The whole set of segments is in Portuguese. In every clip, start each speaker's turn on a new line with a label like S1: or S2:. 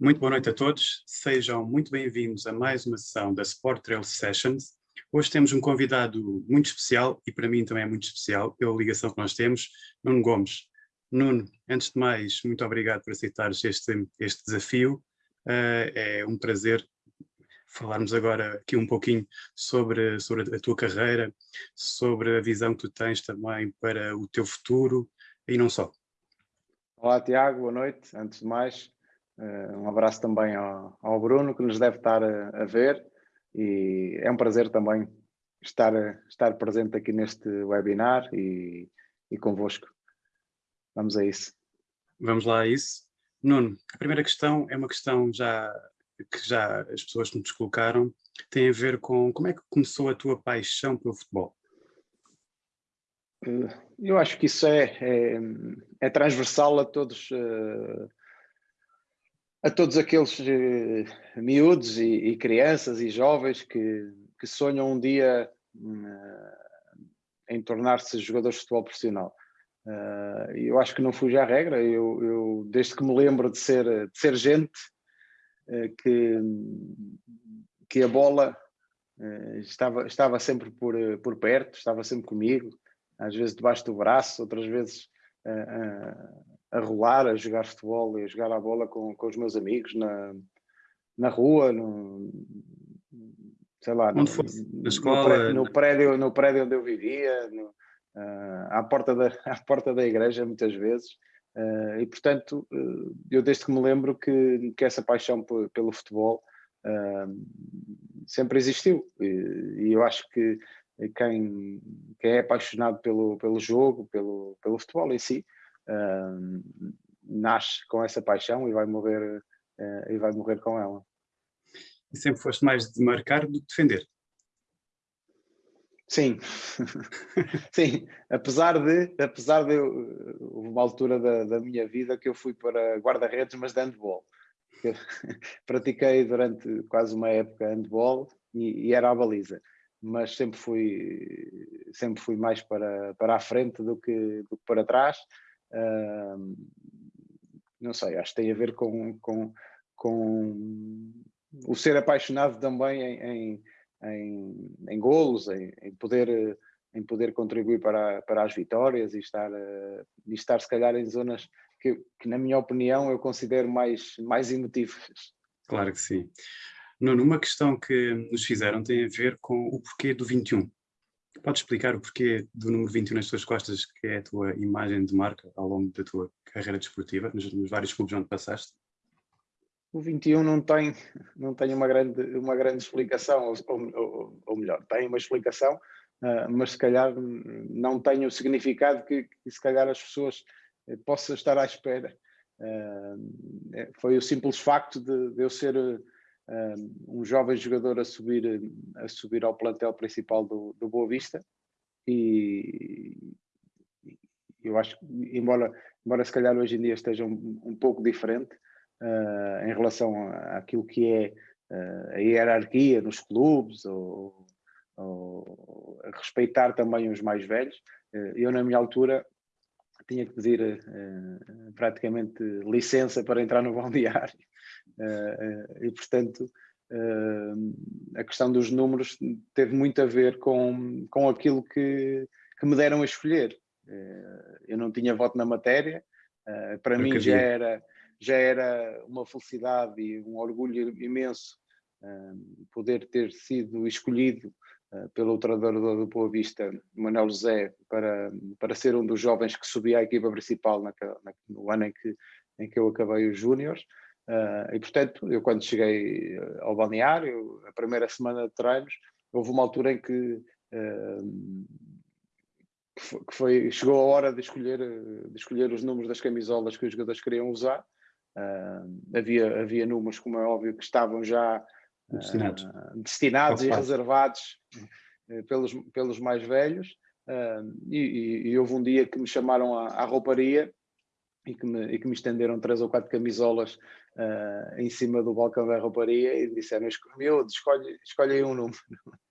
S1: Muito boa noite a todos, sejam muito bem-vindos a mais uma sessão da Sport Trail Sessions. Hoje temos um convidado muito especial e para mim também é muito especial pela ligação que nós temos, Nuno Gomes. Nuno, antes de mais, muito obrigado por aceitares este, este desafio. Uh, é um prazer falarmos agora aqui um pouquinho sobre, sobre a tua carreira, sobre a visão que tu tens também para o teu futuro e não só.
S2: Olá Tiago, boa noite. Antes de mais, um abraço também ao, ao Bruno que nos deve estar a, a, ver e é um prazer também estar, estar presente aqui neste webinar e, e convosco. Vamos a isso.
S1: Vamos lá a isso. Nuno, a primeira questão é uma questão já que já as pessoas nos colocaram, tem a ver com como é que começou a tua paixão pelo futebol?
S2: Eh, eu acho que isso é, é, é transversal a todos, uh, a todos aqueles uh, miúdos e, e, crianças e jovens que, que sonham um dia uh, em tornar-se jogadores de futebol profissional. eu acho que não fuja à regra, eu, eu, desde que me lembro de ser, de ser gente, que, que a bola estava, estava sempre por, por perto, estava sempre comigo, às vezes debaixo do braço, outras vezes a, rolar, a jogar futebol e a jogar a bola com, com os meus amigos na, na rua, no, sei lá,
S1: no, na escola,
S2: no, prédio, no prédio onde eu vivia, no, uh, à, porta da, à porta da igreja muitas vezes. Uh, e portanto, uh, eu desde que me lembro que, que essa paixão pelo futebol sempre existiu. E, e, eu acho que quem, quem é apaixonado pelo, pelo jogo, pelo, pelo futebol em si, uh, nasce com essa paixão e vai morrer, uh, e vai morrer com ela.
S1: E sempre foste mais de marcar do que defender?
S2: Sim, sim, apesar de, apesar de houve uma altura da, da minha vida que eu fui para guarda-redes, mas de handball. Pratiquei durante quase uma época handball e, e era a baliza mas sempre fui, sempre fui mais para, para a frente do que, do que para trás. Não sei, acho que tem a ver com, com, com o ser apaixonado também em, em, em, em golos, em, em, poder, em poder contribuir para, para as vitórias e estar, e estar se calhar em zonas que, que, na minha opinião, eu considero mais, mais emotivas.
S1: Claro que sim. Nuno, uma questão que nos fizeram tem a ver com o porquê do 21. Podes explicar o porquê do número 21 nas tuas costas, que é a tua imagem de marca ao longo da tua carreira desportiva, nos, nos vários clubes onde passaste?
S2: O 21 não tem, não tem uma, grande, uma grande explicação, ou, ou, ou melhor, tem uma explicação, uh, mas se calhar não tem o significado que, que se calhar as pessoas eh, possam estar à espera. Uh, foi o simples facto de, de eu ser um jovem jogador a subir, a subir ao plantel principal do, do Boa Vista. E eu acho que, embora, embora se calhar hoje em dia esteja um, um pouco diferente uh, em relação àquilo que é uh, a hierarquia nos clubes ou, ou respeitar também os mais velhos, uh, eu na minha altura tinha que pedir praticamente licença para entrar no balneário e, portanto, eh, a questão dos números teve muito a ver com, com aquilo que, que me deram a escolher. eu não tinha voto na matéria, para mim já era, já era uma felicidade e um orgulho imenso poder ter sido escolhido pelo treinador do Boa Vista, Manuel José, para, para ser um dos jovens que subia à equipa principal naquela, no ano em que, em que eu acabei os Júniores. Uh, e portanto, eu quando cheguei ah, ao balneário, a primeira semana de treinos, houve uma altura em que, uh, que, foi, chegou a hora de escolher, de escolher os números das camisolas que os jogadores queriam usar. Uh, havia, havia números, como é óbvio, que estavam já destinados, destinados e reservados pelos, pelos mais velhos. E, e, e, houve um dia que me chamaram à, à rouparia e que, me, e que me estenderam três ou quatro camisolas uh, em cima do balcão da rouparia e disseram, meu, escolhe, escolhe aí um número.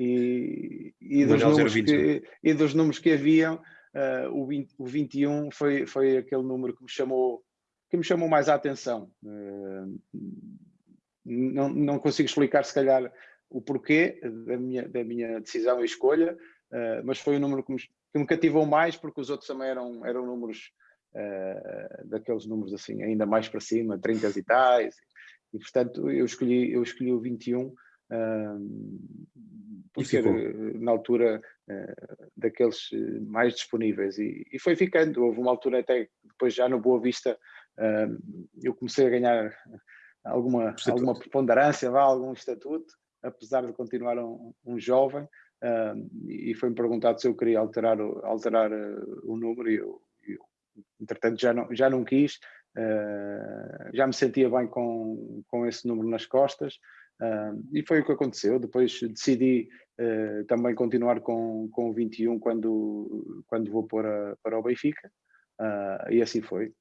S2: E, e, dos números que, e dos números que haviam, uh, o, 20, o 21 foi, foi aquele número que me chamou que me chamou mais a atenção. Uh, não, não consigo explicar, se calhar, o porquê da minha, da minha decisão e escolha, uh, mas foi o número que me, que me, cativou mais, porque os outros também eram, eram números, uh, daqueles números assim, ainda mais para cima, 30 e tais, e portanto eu escolhi, eu escolhi o 21, uh, por ser na altura daqueles mais disponíveis, e, e, foi ficando, houve uma altura até, depois já no Boa Vista, eu comecei a ganhar alguma, alguma preponderância, algum estatuto, apesar de continuar um, um jovem, uh, e foi-me perguntado se eu queria alterar, o, alterar uh, o número e eu, entretanto já não, já não quis, uh, já me sentia bem com, com esse número nas costas e foi o que aconteceu, depois decidi também continuar com, com o 21 quando, quando vou para, para o Benfica e assim foi.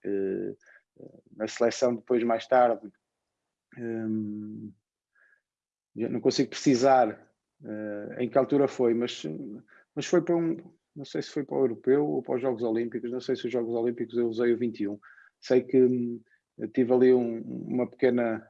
S2: na seleção depois mais tarde um, não consigo precisar uh, em que altura foi, mas, mas foi para um, não sei se foi para o Europeu ou para os Jogos Olímpicos, não sei se os Jogos Olímpicos eu usei o 21. Sei que um, tive ali um, uma pequena,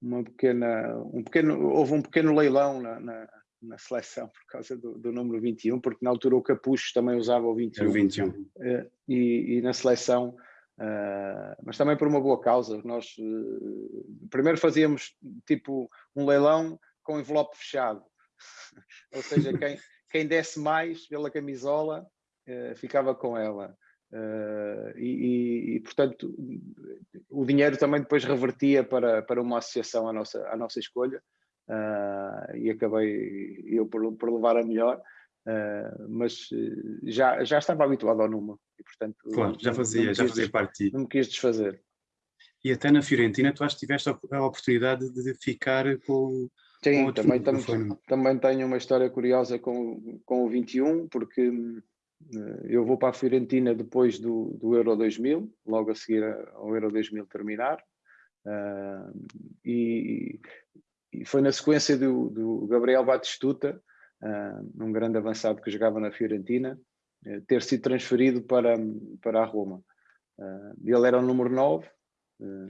S2: uma pequena, um pequeno, houve um pequeno leilão na, na, na seleção por causa do, do, número 21, porque na altura o Capucho também usava o 21.
S1: o 21.
S2: Uh, e, e na seleção Uh, mas também por uma boa causa. Nós uh, primeiro fazíamos tipo um leilão com envelope fechado, ou seja, quem, quem desse mais pela camisola uh, ficava com ela. E, e, e, portanto o dinheiro também depois revertia para, para uma associação à nossa, à nossa escolha e acabei eu por, por levar a melhor. Uh, mas já, já estava habituado ao número e portanto
S1: claro, já fazia, já fazia parte.
S2: Não me quis desfazer.
S1: E até na Fiorentina tu acho que tiveste a oportunidade de ficar com
S2: Sim, também, tam, também tenho uma história curiosa com, com o 21, porque uh, eu vou para a Fiorentina depois do, do Euro 2000, logo a seguir ao Euro 2000 terminar, uh, e, e, foi na sequência do, do Gabriel Batistuta, uh, um grande avançado que jogava na Fiorentina, uh, ter sido transferido para, para a Roma. Ele era o número 9.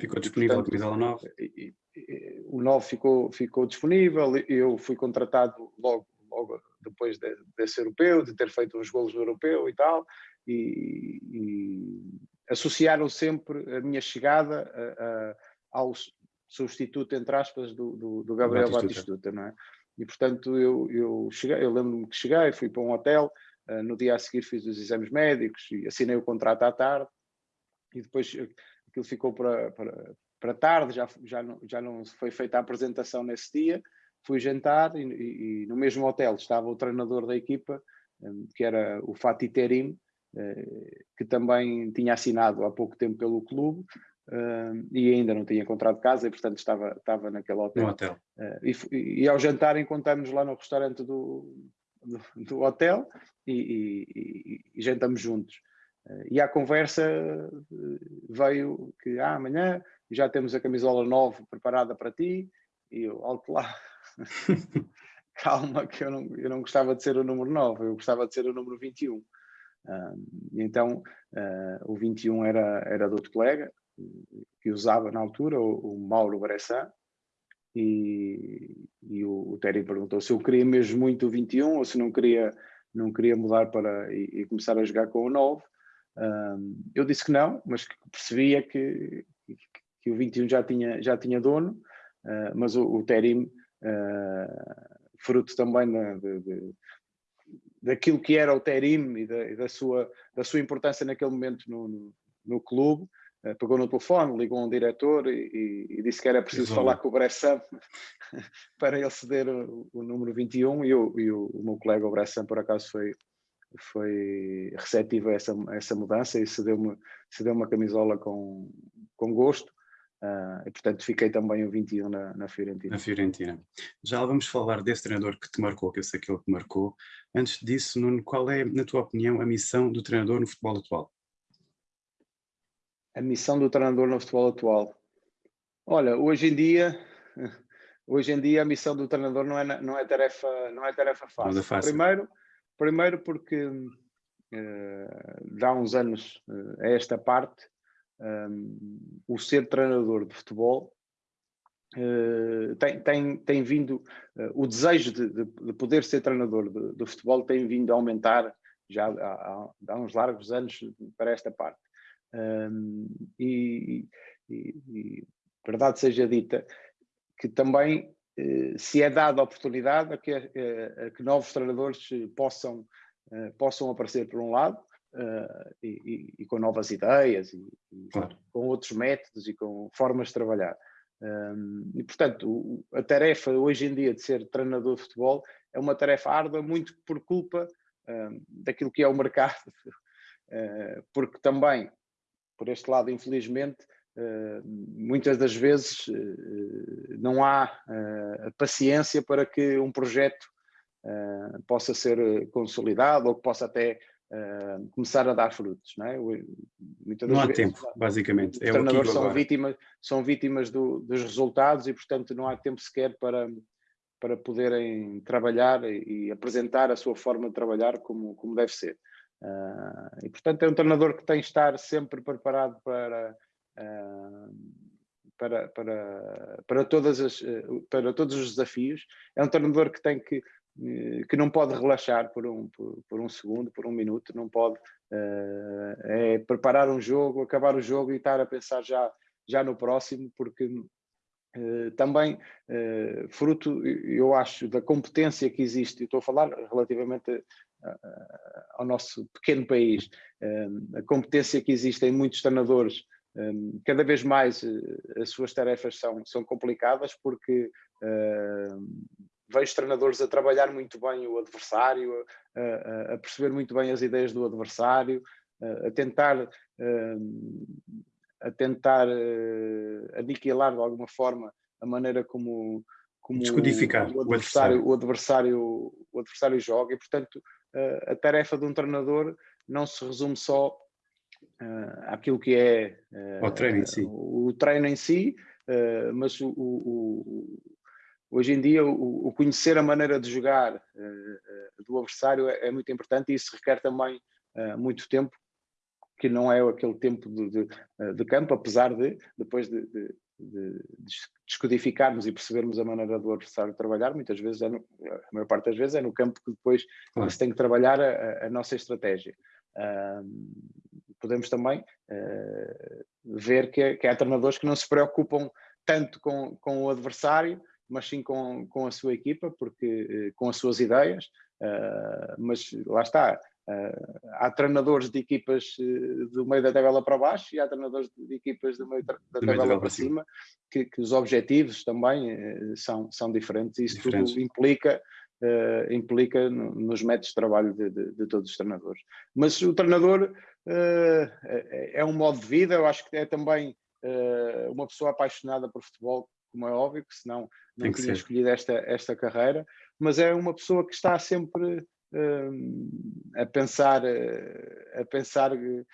S1: Ficou disponível portanto, a camisola 9?
S2: E, e, o 9 ficou, ficou disponível, eu fui contratado logo, logo depois de, desse europeu, de ter feito uns golos no europeu e tal, e, e associaram sempre a minha chegada a, a, ao substituto, entre aspas, do, do, do Gabriel Batistuta, Batistuta, não é? E, portanto, eu, eu, cheguei, eu lembro-me que cheguei, fui para um hotel, uh, no dia a seguir fiz os exames médicos e assinei o contrato à tarde, e depois aquilo ficou para, para, para tarde, já, já, não, já não foi feita a apresentação nesse dia, fui jantar e, e, e no mesmo hotel estava o treinador da equipa, um, que era o Fatih Terim, uh, que também tinha assinado há pouco tempo pelo clube, Uh, e ainda não tinha encontrado casa e portanto estava, estava naquele hotel.
S1: Hotel.
S2: Uh, e, e, ao jantar encontramos lá no restaurante do, do, do hotel e, e, e, jantamos juntos. Uh, e à conversa veio que ah, amanhã já temos a camisola 9 preparada para ti e eu, alto lá, calma que eu não, eu não gostava de ser o número 9, eu gostava de ser o número 21. então o 21 era, era do outro colega, que usava na altura, o, o Mauro Bressan, e, e o, o Terry perguntou se eu queria mesmo muito o 21 ou se não queria, não queria mudar para e, e começar a jogar com o 9. Um, eu disse que não, mas que percebia que, que, que, o 21 já tinha, já tinha dono, uh, mas o, o Terim, uh, fruto também de, de, daquilo que era o Terim e da, e da, sua, da sua importância naquele momento no, no, no clube, eh, pegou no telefone, ligou a um diretor e, e disse que era preciso falar com o Bressan para ele ceder o, o número 21 e, o, e o, o meu colega o Bressan por acaso foi, foi receptivo a essa, a essa mudança e cedeu-me cedeu uma camisola com, com gosto uh, e portanto fiquei também o 21 na, na Fiorentina.
S1: Na Fiorentina. Já vamos falar desse treinador que te marcou, que eu sei que ele te marcou. Antes disso, Nuno, qual é, na tua opinião, a missão do treinador no futebol atual?
S2: a missão do treinador no futebol atual? Olha, hoje em dia, hoje em dia a missão do treinador não é, não é, tarefa, não é tarefa fácil. É fácil. Primeiro, primeiro porque uh, dá uns anos uh, a esta parte, um, o ser treinador de futebol uh, tem, tem, tem vindo, o desejo de, de, de, poder ser treinador de, futebol tem vindo a aumentar já há, há, uns largos anos para esta parte. Um, e, e, e, verdade seja dita, que também se é dada a oportunidade a que, a que novos treinadores possam, possam aparecer por um lado, uh, e, e, com novas ideias e, e claro. com outros métodos e com formas de trabalhar. Um, e, portanto, a tarefa hoje em dia de ser treinador de futebol é uma tarefa árdua muito por culpa um, daquilo que é o mercado, porque também, por este lado, infelizmente, muitas das vezes uh, não há uh, paciência para que um projeto possa ser consolidado ou que possa até uh, começar a dar frutos. Não, é?
S1: não há vezes, tempo, basicamente.
S2: Os é treinadores são vítimas, são vítimas do, dos resultados e, portanto, não há tempo sequer para, para poderem trabalhar e, e apresentar a sua forma de trabalhar como, como deve ser. Uh, e, portanto, é um treinador que tem de estar sempre preparado para, para, para, para, todas as, para todos os desafios. É um treinador que tem que eh, que não pode relaxar por um, por, por, um segundo, por um minuto, não pode uh, é preparar um jogo, acabar o jogo e estar a pensar já, já no próximo, porque uh, também uh, fruto, eu acho, da competência que existe, estou a falar relativamente ao nosso pequeno país, a competência que existe em muitos treinadores cada vez mais as suas tarefas são, são complicadas porque uh, vejo treinadores a trabalhar muito bem o adversário, a, a perceber muito bem as ideias do adversário, a, tentar, a tentar eh, aniquilar de alguma forma a maneira como, como
S1: Descodificar
S2: o, adversário, o, adversário. o adversário joga e, portanto, a tarefa de um treinador não se resume só uh, àquilo que é
S1: uh, o treino em si,
S2: o treino em si mas o, o, Hoje em dia, o, conhecer a maneira de jogar do adversário é, é, muito importante e isso requer também muito tempo, que não é aquele tempo de, de, de campo, apesar de, depois de, de, de, descodificarmos e percebermos a maneira do adversário trabalhar, muitas vezes, é no, a maior parte das vezes, é no campo que depois claro. se tem que trabalhar a, a nossa estratégia. Uh, podemos também ver que, que há treinadores que não se preocupam tanto com, com o adversário, mas sim com, com a sua equipa, porque, eh, com as suas ideias, uh, mas lá está, uh, há treinadores de equipas do meio da tabela para baixo e há treinadores de equipas do meio da tabela para cima, que, que, os objetivos também uh, são, são diferentes e isso diferentes. tudo implica Uh, implica no, nos métodos de trabalho de, de, de, todos os treinadores. Mas o treinador uh, é, um modo de vida, eu acho que é também uh, uma pessoa apaixonada por futebol como é óbvio, que senão não que tinha ser. escolhido esta, esta carreira, mas é uma pessoa que está sempre a pensar, a pensar uh,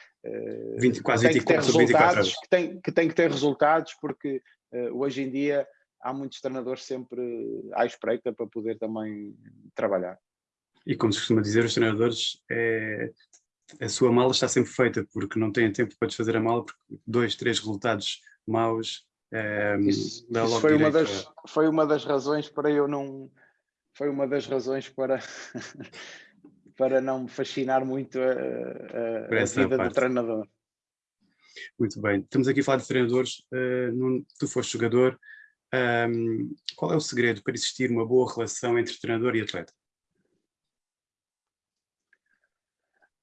S1: 20, quase 24 sobre 24 horas.
S2: Que tem, que tem que ter resultados, porque hoje em dia há muitos treinadores sempre à espreita para poder também trabalhar.
S1: E como se costuma dizer, os treinadores, é, a sua mala está sempre feita, porque não têm tempo para desfazer a mala, porque dois, três resultados maus
S2: é, isso, isso foi, uma das, foi uma das razões para eu não. Foi uma das razões para, para não me fascinar muito a, a, a vida parte. do treinador.
S1: Muito bem. Estamos aqui a falar de treinadores. Uh, tu foste jogador. Um, qual é o segredo para existir uma boa relação entre treinador e atleta?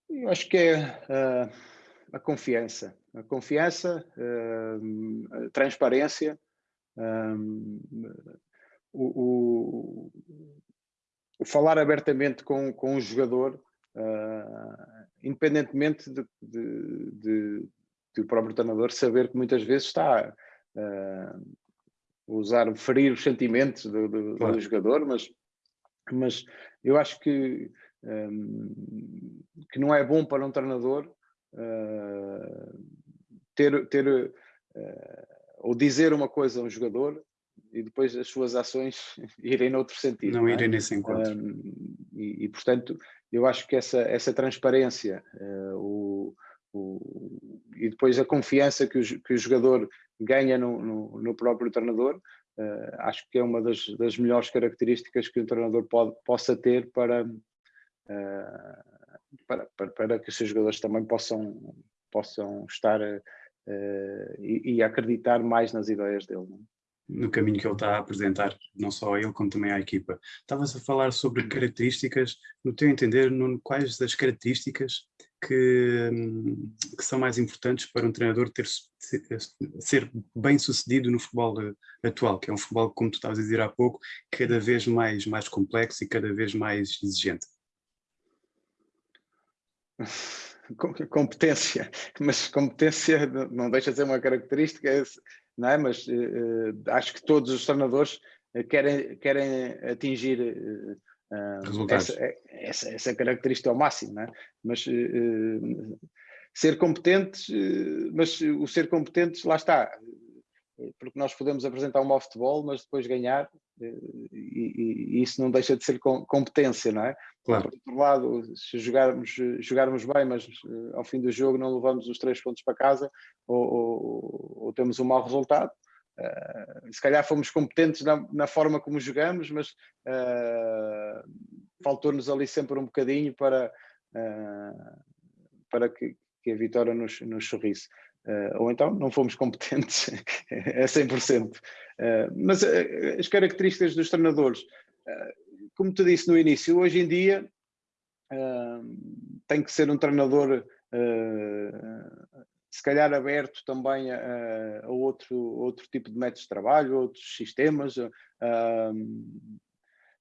S2: Eu acho que é. Uh, a confiança. A confiança, uh, a transparência, um, o, o, o, falar abertamente com, com o jogador, uh, independentemente de, de, de, de, o próprio treinador saber que muitas vezes está usar, ferir os sentimentos do, do, claro. do jogador, mas, mas eu acho que, um, que não é bom para um treinador uh, ter, ter uh, ou dizer uma coisa a um jogador e depois as suas ações irem noutro sentido.
S1: Não, não é? irem nesse encontro.
S2: Um, e, e, portanto, eu acho que essa, essa transparência, uh, o, o, e, depois a confiança que o, que o jogador ganha no, no, no próprio treinador, uh, acho que é uma das, das, melhores características que um treinador pode, possa ter para, uh, para, para, para, que os seus jogadores também possam, possam estar e, e, acreditar mais nas ideias dele. Não? É?
S1: no caminho que ele está a apresentar, não só a ele como também à equipa. Estavas a falar sobre características, no teu entender, no, quais das características que, que, são mais importantes para um treinador ter, ser bem sucedido no futebol atual, que é um futebol, como tu estavas a dizer há pouco, cada vez mais, mais complexo e cada vez mais exigente?
S2: competência, mas competência não deixa de ser uma característica não é? Mas uh, acho que todos os treinadores eh, querem, querem atingir uh, essa, essa, essa, característica ao máximo, não é? Mas uh, ser competentes, mas o ser competentes, lá está, porque nós podemos apresentar um mau futebol, mas depois ganhar, e, e, isso não deixa de ser competência, não é? Claro. Por outro lado, se jogarmos, jogarmos bem, mas ao fim do jogo não levamos os três pontos para casa, ou, ou, ou temos um mau resultado, uh, se calhar fomos competentes na, na, forma como jogamos, mas uh, faltou-nos ali sempre um bocadinho para, uh, para que, que, a vitória nos, nos sorrisse. Ou então não fomos competentes a 100%. Uh, mas as características dos treinadores, como te disse no início, hoje em dia tem que ser um treinador se calhar aberto também a, a, outro, outro tipo de métodos de trabalho, outros sistemas,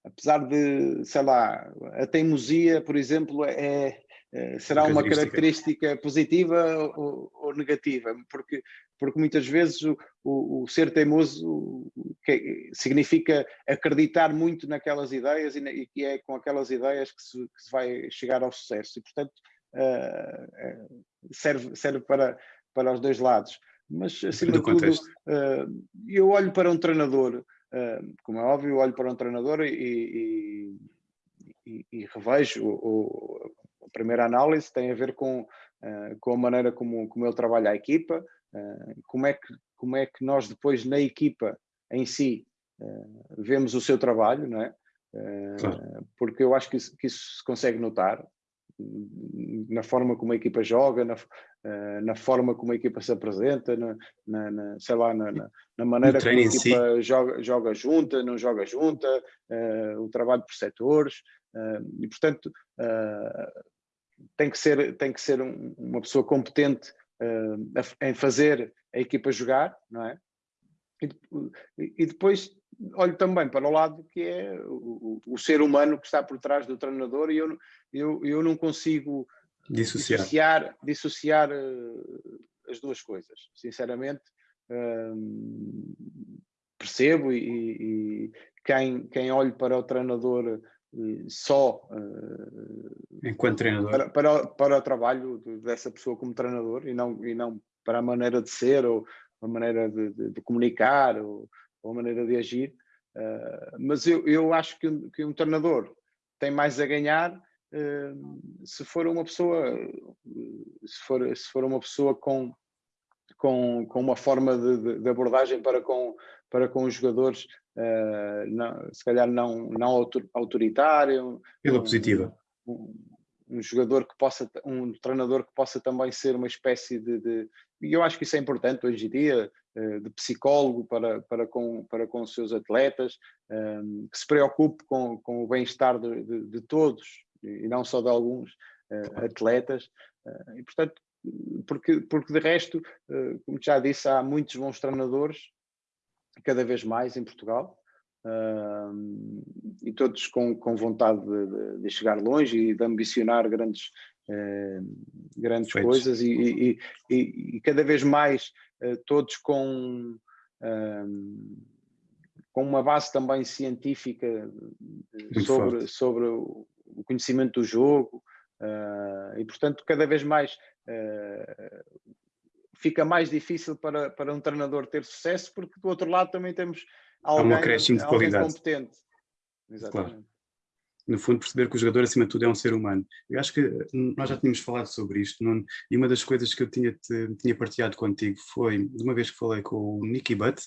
S2: apesar de, sei lá, a teimosia, por exemplo, é, é será uma característica positiva ou, ou, negativa, porque, porque muitas vezes o, o, o ser teimoso que, significa acreditar muito naquelas ideias e, e é com aquelas ideias que se, que se vai chegar ao sucesso. E, portanto, uh, serve, serve para, para os dois lados. Mas, acima de tudo, uh, eu olho para um treinador, uh, como é óbvio, eu olho para um treinador e, e, e, e revejo o, o, a primeira análise tem a ver com, uh, com a maneira como, como ele trabalha a equipa, como, é que, como é que nós depois na equipa em si vemos o seu trabalho, não é? Claro. Porque eu acho que isso, que isso se consegue notar na forma como a equipa joga, na, eh, na forma como a equipa se apresenta, na, na, na sei lá, na, na maneira como a equipa si. joga, joga junta, não joga junta, uh, o trabalho por setores, uh, e portanto uh, tem que ser, tem que ser um, uma pessoa competente em fazer a equipa jogar, não é? E, e depois olho também para o lado que é o, o, ser humano que está por trás do treinador e eu, eu, eu não consigo dissociar, dissociar, dissociar uh, as duas coisas. Sinceramente, uh, percebo e, e, quem, quem olhe para o treinador uh, só
S1: enquanto treinador
S2: para, para, para, o trabalho dessa pessoa como treinador e não, e não para a maneira de ser ou a maneira de, de, de comunicar ou, ou, a maneira de agir. mas eu, eu acho que, que um treinador tem mais a ganhar se for uma pessoa se for, se for uma pessoa com, com, com uma forma de, de abordagem para com, para com os jogadores uh, não, se calhar não, não autoritário
S1: pela um, positiva
S2: um, um, jogador que possa um treinador que possa também ser uma espécie de, de e eu acho que isso é importante hoje em dia uh, de psicólogo para, para, com, para com os seus atletas um, que se preocupe com, com o bem-estar de, de, de todos e não só de alguns uh, atletas. Uh, e, portanto, porque, porque de resto, como já disse, há muitos bons treinadores, cada vez mais em Portugal, e todos com, com vontade de, de, chegar longe e de ambicionar grandes, grandes coisas e, e, e, e, cada vez mais todos com com uma base também científica sobre, sobre o conhecimento do jogo uh, e, portanto, cada vez mais uh, fica mais difícil para, para um treinador ter sucesso, porque do outro lado também temos alguém,
S1: alguém competente.
S2: Exatamente. Claro.
S1: no fundo, perceber que o jogador, acima de tudo, é um ser humano. Eu acho que nós já tínhamos falado sobre isto, e uma das coisas que eu tinha, te, tinha partilhado contigo foi, de uma vez que falei com o Nicky Butt,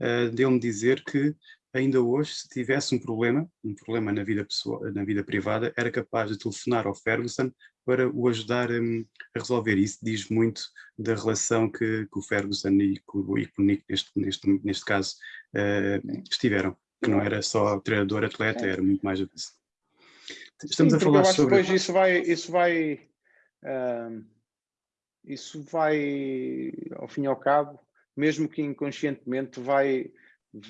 S1: uh, dele-me dizer que ainda hoje, se tivesse um problema, um problema na vida, pessoal, na vida privada, era capaz de telefonar ao Ferguson para o ajudar um, a resolver isso. Diz muito da relação que, que o Ferguson e, que o Nick, neste, neste, neste caso, uh, estiveram que não era só treinador, atleta, era muito mais do que isso.
S2: Estamos Sim, a falar sobre... depois isso vai, isso vai, uh, isso vai, ao fim e ao cabo, mesmo que inconscientemente, vai...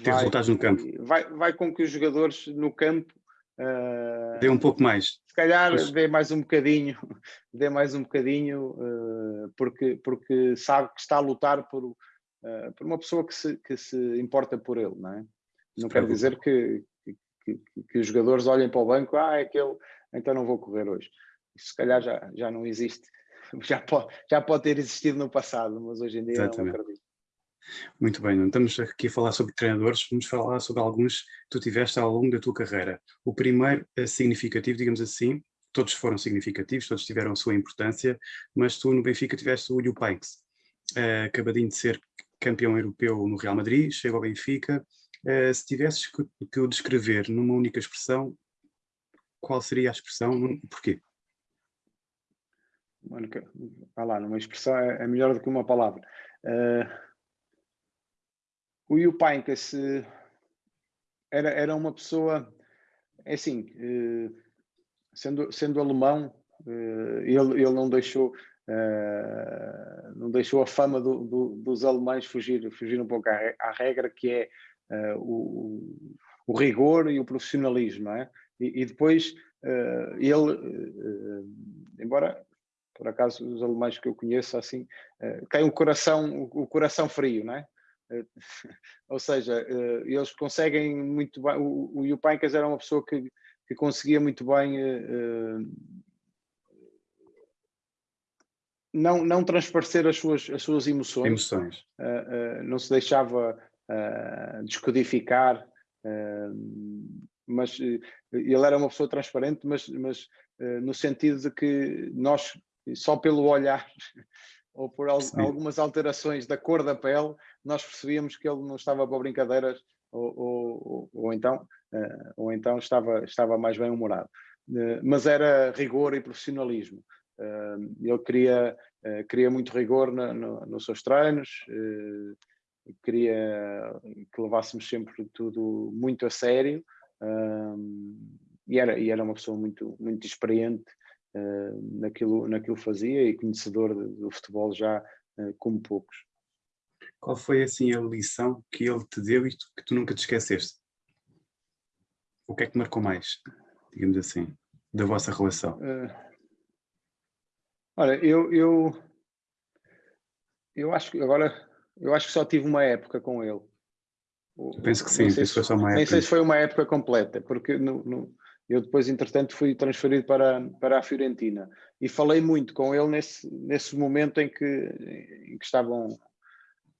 S1: Ter vai, resultados no campo.
S2: Vai, vai com que os jogadores no campo
S1: Uh, dê um pouco mais.
S2: Se calhar Mas... dê mais um bocadinho, dê mais um bocadinho, uh, porque, porque sabe que está a lutar por, uh, por uma pessoa que se, que se importa por ele, não é? Não quer dizer que, que, que, os jogadores olhem para o banco, ah, é aquele, então não vou correr hoje. Isso se calhar já, já não existe, já pode, já pode ter existido no passado, mas hoje em dia Exatamente. não acredito.
S1: Muito bem, não estamos aqui a falar sobre treinadores, vamos falar sobre alguns que tu tiveste ao longo da tua carreira. O primeiro é significativo, digamos assim, todos foram significativos, todos tiveram a sua importância, mas tu no Benfica tiveste o Liu Painks, uh, acabadinho de ser campeão europeu no Real Madrid, chega ao Benfica, Uh, se tivesses que, que, o descrever numa única expressão, qual seria a expressão e porquê?
S2: Vá lá, numa expressão é, é melhor do que uma palavra. Uh, o Yupainkas era, era uma pessoa, é assim, uh, sendo, sendo alemão, ele, ele não deixou não deixou a fama do, do, dos alemães fugir, fugir um pouco à, à regra, que é uh, o, o, rigor e o profissionalismo, é? E, e, depois uh, ele, uh, embora por acaso os alemães que eu conheço assim, têm o coração, o, o coração frio, não é? Ou seja, eles conseguem muito bem, o, o Jupancas era uma pessoa que, que conseguia muito bem não, não transparecer as suas, as suas emoções,
S1: emoções.
S2: Uh, uh, não se deixava uh, descodificar, mas ele era uma pessoa transparente, mas, mas no sentido de que nós, só pelo olhar ou por al Sim. algumas alterações da cor da pele, nós percebíamos que ele não estava para brincadeiras ou, ou, ou então, ou então estava, estava mais bem humorado. mas era rigor e profissionalismo. ele queria, queria muito rigor no, no, nos seus treinos, queria que levássemos sempre tudo muito a sério e, era, e era uma pessoa muito, muito experiente uh, naquilo, naquilo fazia e conhecedor do futebol já uh, como poucos.
S1: Qual foi assim a lição que ele te deu e que tu nunca te esqueceste? O que é que marcou mais, digamos assim, da vossa relação? Uh,
S2: olha, eu, eu, eu acho que agora eu acho que só tive uma época com ele.
S1: Eu penso que sim, penso que foi só uma época.
S2: Nem sei se foi uma época completa, porque no, no, eu depois, entretanto, fui transferido para, para a Fiorentina e falei muito com ele nesse, nesse momento em que, em que estavam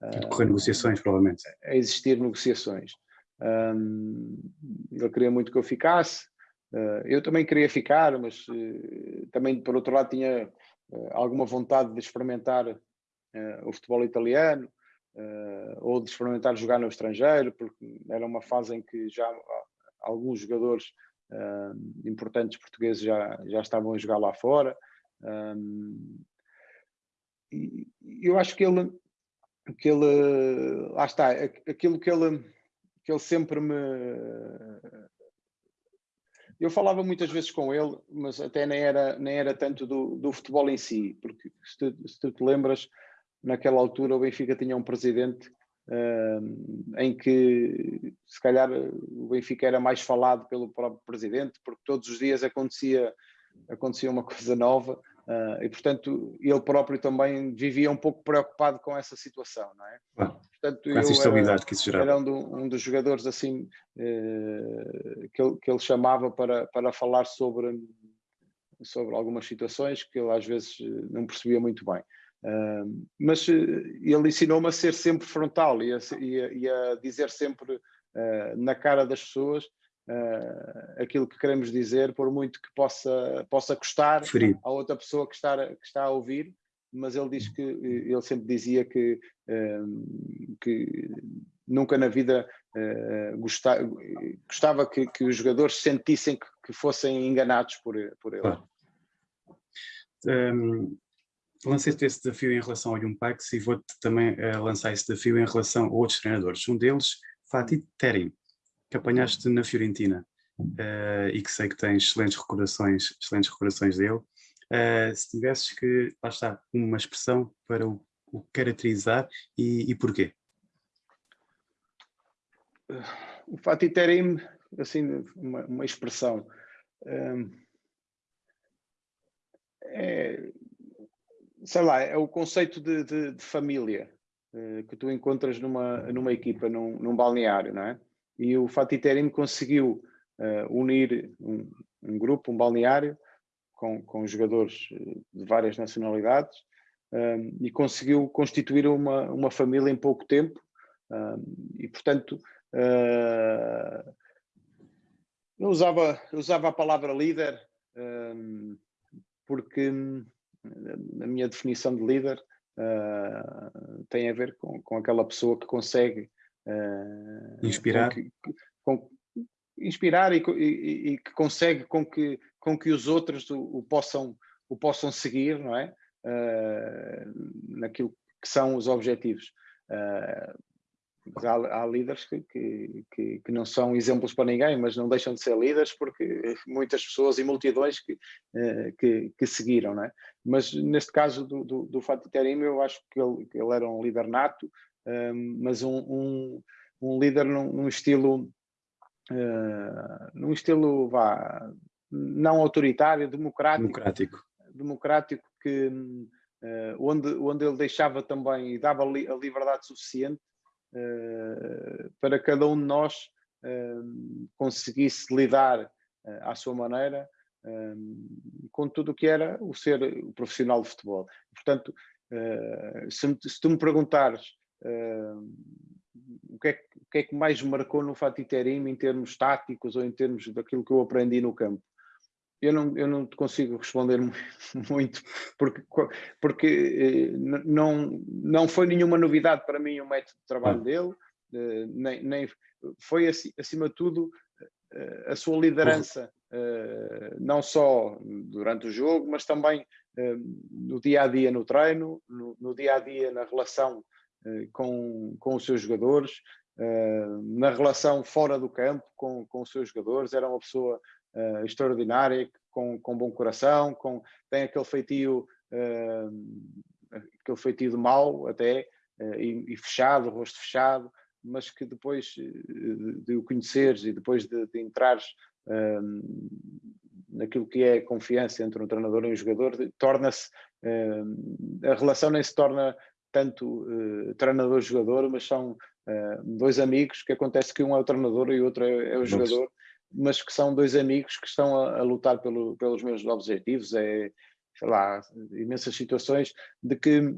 S1: a decorrer uh, negociações, provavelmente.
S2: A existir negociações. Um, ele queria muito que eu ficasse, uh, eu também queria ficar, mas uh, também, por outro lado, tinha alguma vontade de experimentar o futebol italiano ou de experimentar jogar no estrangeiro, porque era uma fase em que já alguns jogadores uh, importantes portugueses já, já estavam a jogar lá fora. Um, e eu acho que ele, que ele, lá está, aquilo que ele, que ele sempre me eu falava muitas vezes com ele, mas até nem era, nem era tanto do, do futebol em si, porque se tu, se tu te lembras, naquela altura o Benfica tinha um presidente uh, em que se calhar o Benfica era mais falado pelo próprio presidente, porque todos os dias acontecia, acontecia uma coisa nova uh, e portanto ele próprio também vivia um pouco preocupado com essa situação, não é?
S1: Portanto, com essa instabilidade que isso gerava.
S2: Era um, do, um dos jogadores assim uh, que, ele, que ele chamava para, para falar sobre sobre algumas situações que ele às vezes não percebia muito bem. Uh, mas eh, ele ensinou-me a ser sempre frontal e a, e a, e a dizer sempre uh, na cara das pessoas uh, aquilo que queremos dizer, por muito que possa, possa custar a outra pessoa que está, que está a ouvir, mas ele diz que ele sempre dizia que, que nunca na vida uh, gostava, gostava que, que, os jogadores sentissem que, que, fossem enganados por, por ele.
S1: Claro. Um, lancei-te esse desafio em relação ao Jumpax e vou-te também uh, lançar esse desafio em relação a outros treinadores. Um deles, Fatih Terim, que apanhaste na Fiorentina uh, e que sei que tens excelentes recordações, excelentes recordações dele. Uh, se tivesses que, lá está, uma expressão para o, o caracterizar e, e porquê?
S2: O Fatih Terim, assim, uma, uma expressão. Um, é, sei lá, é o conceito de, de, de família uh, que tu encontras numa, numa equipa, num, num balneário, não é? E o Fatih Terim conseguiu uh, unir um, um, grupo, um balneário, com, com jogadores eh, de várias nacionalidades um, e conseguiu constituir uma, uma família em pouco tempo um, e, portanto, uh, eu, usava, eu usava a palavra líder porque a minha definição de líder uh, tem a ver com, com aquela pessoa que consegue
S1: uh, inspirar,
S2: com, com, inspirar e, e, e, que consegue com que, com que os outros o, o possam, o possam seguir, não é? Uh, naquilo que são os objetivos. Uh, há, há líderes que, que, que, não são exemplos para ninguém, mas não deixam de ser líderes porque muitas pessoas e multidões que, eh, que, que seguiram, não é? Mas neste caso do, do, do Fatih Terim, eu acho que ele, que ele era um líder nato, um, mas um, um, um, líder num, num estilo, uh, num estilo, vá, não autoritário, democrático,
S1: democrático,
S2: democrático que, uh, onde, onde ele deixava também e dava li, a liberdade suficiente para cada um de nós uh, conseguisse lidar uh, à sua maneira com tudo o que era o ser o profissional de futebol. Portanto, se, tu me perguntares o que, é, o, que é, que mais marcou no Fatih Terim em termos táticos ou em termos daquilo que eu aprendi no campo, eu não, eu não te consigo responder muito, porque, porque eh, não, não foi nenhuma novidade para mim o método de trabalho dele, eh, nem, nem foi acima de tudo eh, a sua liderança, não só durante o jogo, mas também no dia a dia no treino, no, no dia a dia na relação com, com os seus jogadores, na relação fora do campo com, com os seus jogadores, era uma pessoa uh, extraordinária, com, com bom coração, com, tem aquele feitio, uh, aquele feitio de mal até, uh, e, e, fechado, rosto fechado, mas que depois de, de o conheceres e depois de, de entrares naquilo que é a confiança entre um treinador e um jogador, torna-se, a relação nem se torna tanto treinador-jogador, mas são dois amigos que acontece que um é o treinador e o outro é, é o jogador mas que são dois amigos que estão a, a lutar pelo, pelos meus objetivos, é, sei lá, imensas situações de que,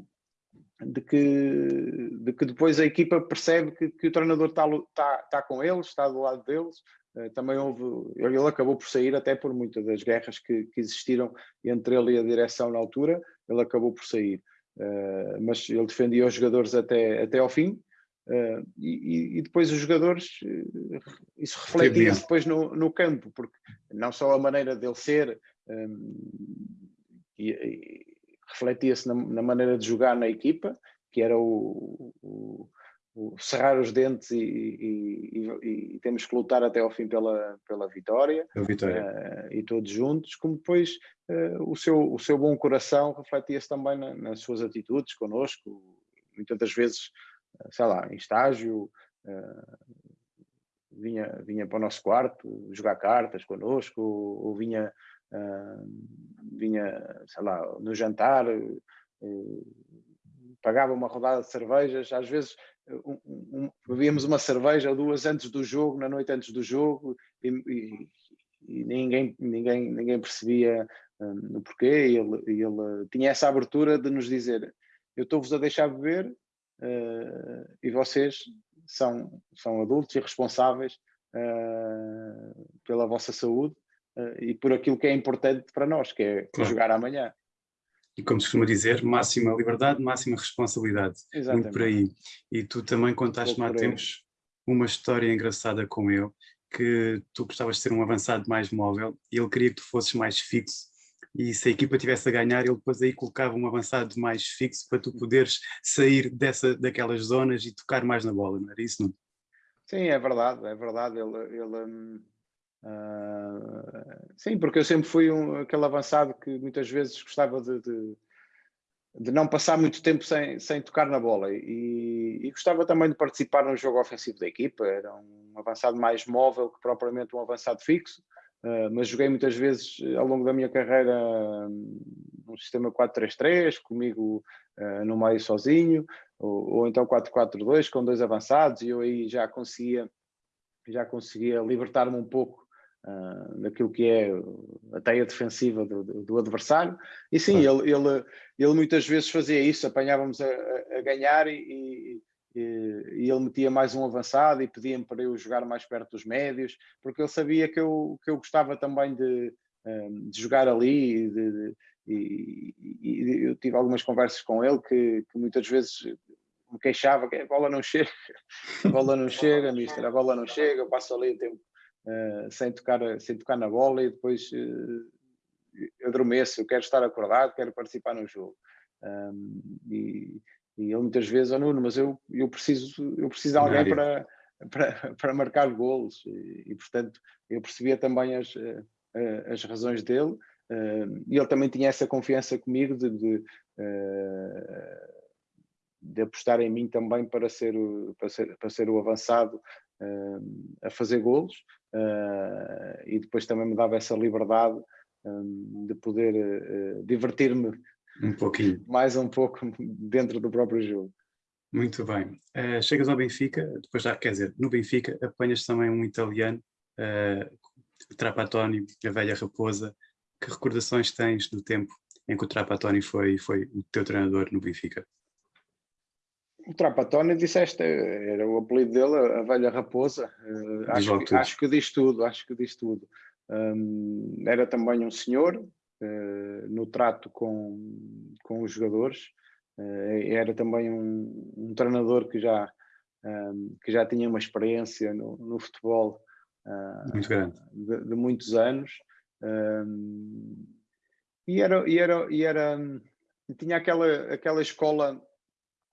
S2: de que, de que depois a equipa percebe que, que o treinador está, está, está com eles, está do lado deles, uh, também houve, ele acabou por sair até por muitas das guerras que, que existiram entre ele e a direção na altura, ele acabou por sair. Uh, mas ele defendia os jogadores até, até ao fim, Uh, e, e, depois os jogadores, uh, isso refletia-se depois no, no, campo, porque não só a maneira dele ser, um, e, e refletia-se na, na, maneira de jogar na equipa, que era o, o, o cerrar os dentes e, e, temos que lutar até ao fim pela, pela vitória,
S1: vitória.
S2: Uh, e todos juntos, como depois o, seu, o seu bom coração refletia-se também na, nas suas atitudes connosco, muitas das vezes sei lá, em estágio, uh, vinha, vinha para o nosso quarto jogar cartas connosco, ou, ou vinha, uh, vinha, sei lá, no jantar, uh, pagava uma rodada de cervejas, às vezes um, um, bebíamos uma cerveja ou duas antes do jogo, na noite antes do jogo, e, e, e ninguém, ninguém, ninguém percebia um, o porquê, e ele, ele tinha essa abertura de nos dizer, eu estou-vos a deixar beber, e vocês são, são adultos e responsáveis uh, pela vossa saúde uh, e por aquilo que é importante para nós, que é claro. jogar amanhã.
S1: E como se costuma dizer, máxima liberdade, máxima responsabilidade. Exatamente. Muito por aí. E tu também contaste-me há tempos uma história engraçada com ele, que tu gostavas de ser um avançado mais móvel e ele queria que tu fosses mais fixo e se a equipa tivesse a ganhar, ele depois aí colocava um avançado mais fixo para tu poderes sair dessa, daquelas zonas e tocar mais na bola, não era isso, não?
S2: Sim, é verdade, é verdade. Ele, ele uh, sim, porque eu sempre fui um, aquele avançado que muitas vezes gostava de, de, de não passar muito tempo sem, sem tocar na bola e, e, gostava também de participar no jogo ofensivo da equipa. Era um avançado mais móvel que propriamente um avançado fixo. Uh, mas joguei muitas vezes eh, ao longo da minha carreira um, no sistema 4-3-3, comigo uh, no meio sozinho, ou, ou então 4-4-2 com dois avançados, e eu aí já conseguia, já conseguia libertar-me um pouco uh, daquilo que é a teia defensiva do, do, adversário. E sim, ele, ele, ele muitas vezes fazia isso, apanhávamos a, a ganhar e, e, ele metia mais um avançado e pedia-me para eu jogar mais perto dos médios, porque ele sabia que eu, que eu gostava também de, hum, de jogar ali de, de, e, e, eu tive algumas conversas com ele que, que, muitas vezes me queixava que a bola não chega, a bola não chega, mister, a bola não chega, eu passo ali o tempo uh, sem, tocar, sem tocar na bola e depois uh, adormeço, eu quero estar acordado, quero participar no jogo. Um, e, e ele muitas vezes, oh Nuno, mas eu, eu, preciso, eu preciso de alguém para, para, para marcar golos. E, e, portanto, eu percebia também as, eh, eh, as razões dele. Eh, e ele também tinha essa confiança comigo de, de, de apostar em mim também para ser, para ser, para ser o avançado a fazer golos. E depois também me dava essa liberdade de poder divertir-me
S1: um pouquinho.
S2: Mais um pouco dentro do próprio jogo.
S1: Muito bem. Uh, chegas ao Benfica, depois já, quer dizer, no Benfica apanhas também um italiano, uh, Trapattoni, a velha raposa. Que recordações tens do tempo em que o Trapattoni foi, foi o teu treinador no Benfica?
S2: O Trapattoni disseste, era o apelido dele, a velha raposa. Uh, acho, que, acho, que, diz tudo, acho que diz tudo. Um, era também um senhor, uh, no trato com, com os jogadores. Uh, era também um, um, treinador que já, um, ehm, que já tinha uma experiência no, no futebol
S1: uh, Muito grande.
S2: De, de muitos anos. Ehm, e era, e era, e era tinha aquela, aquela escola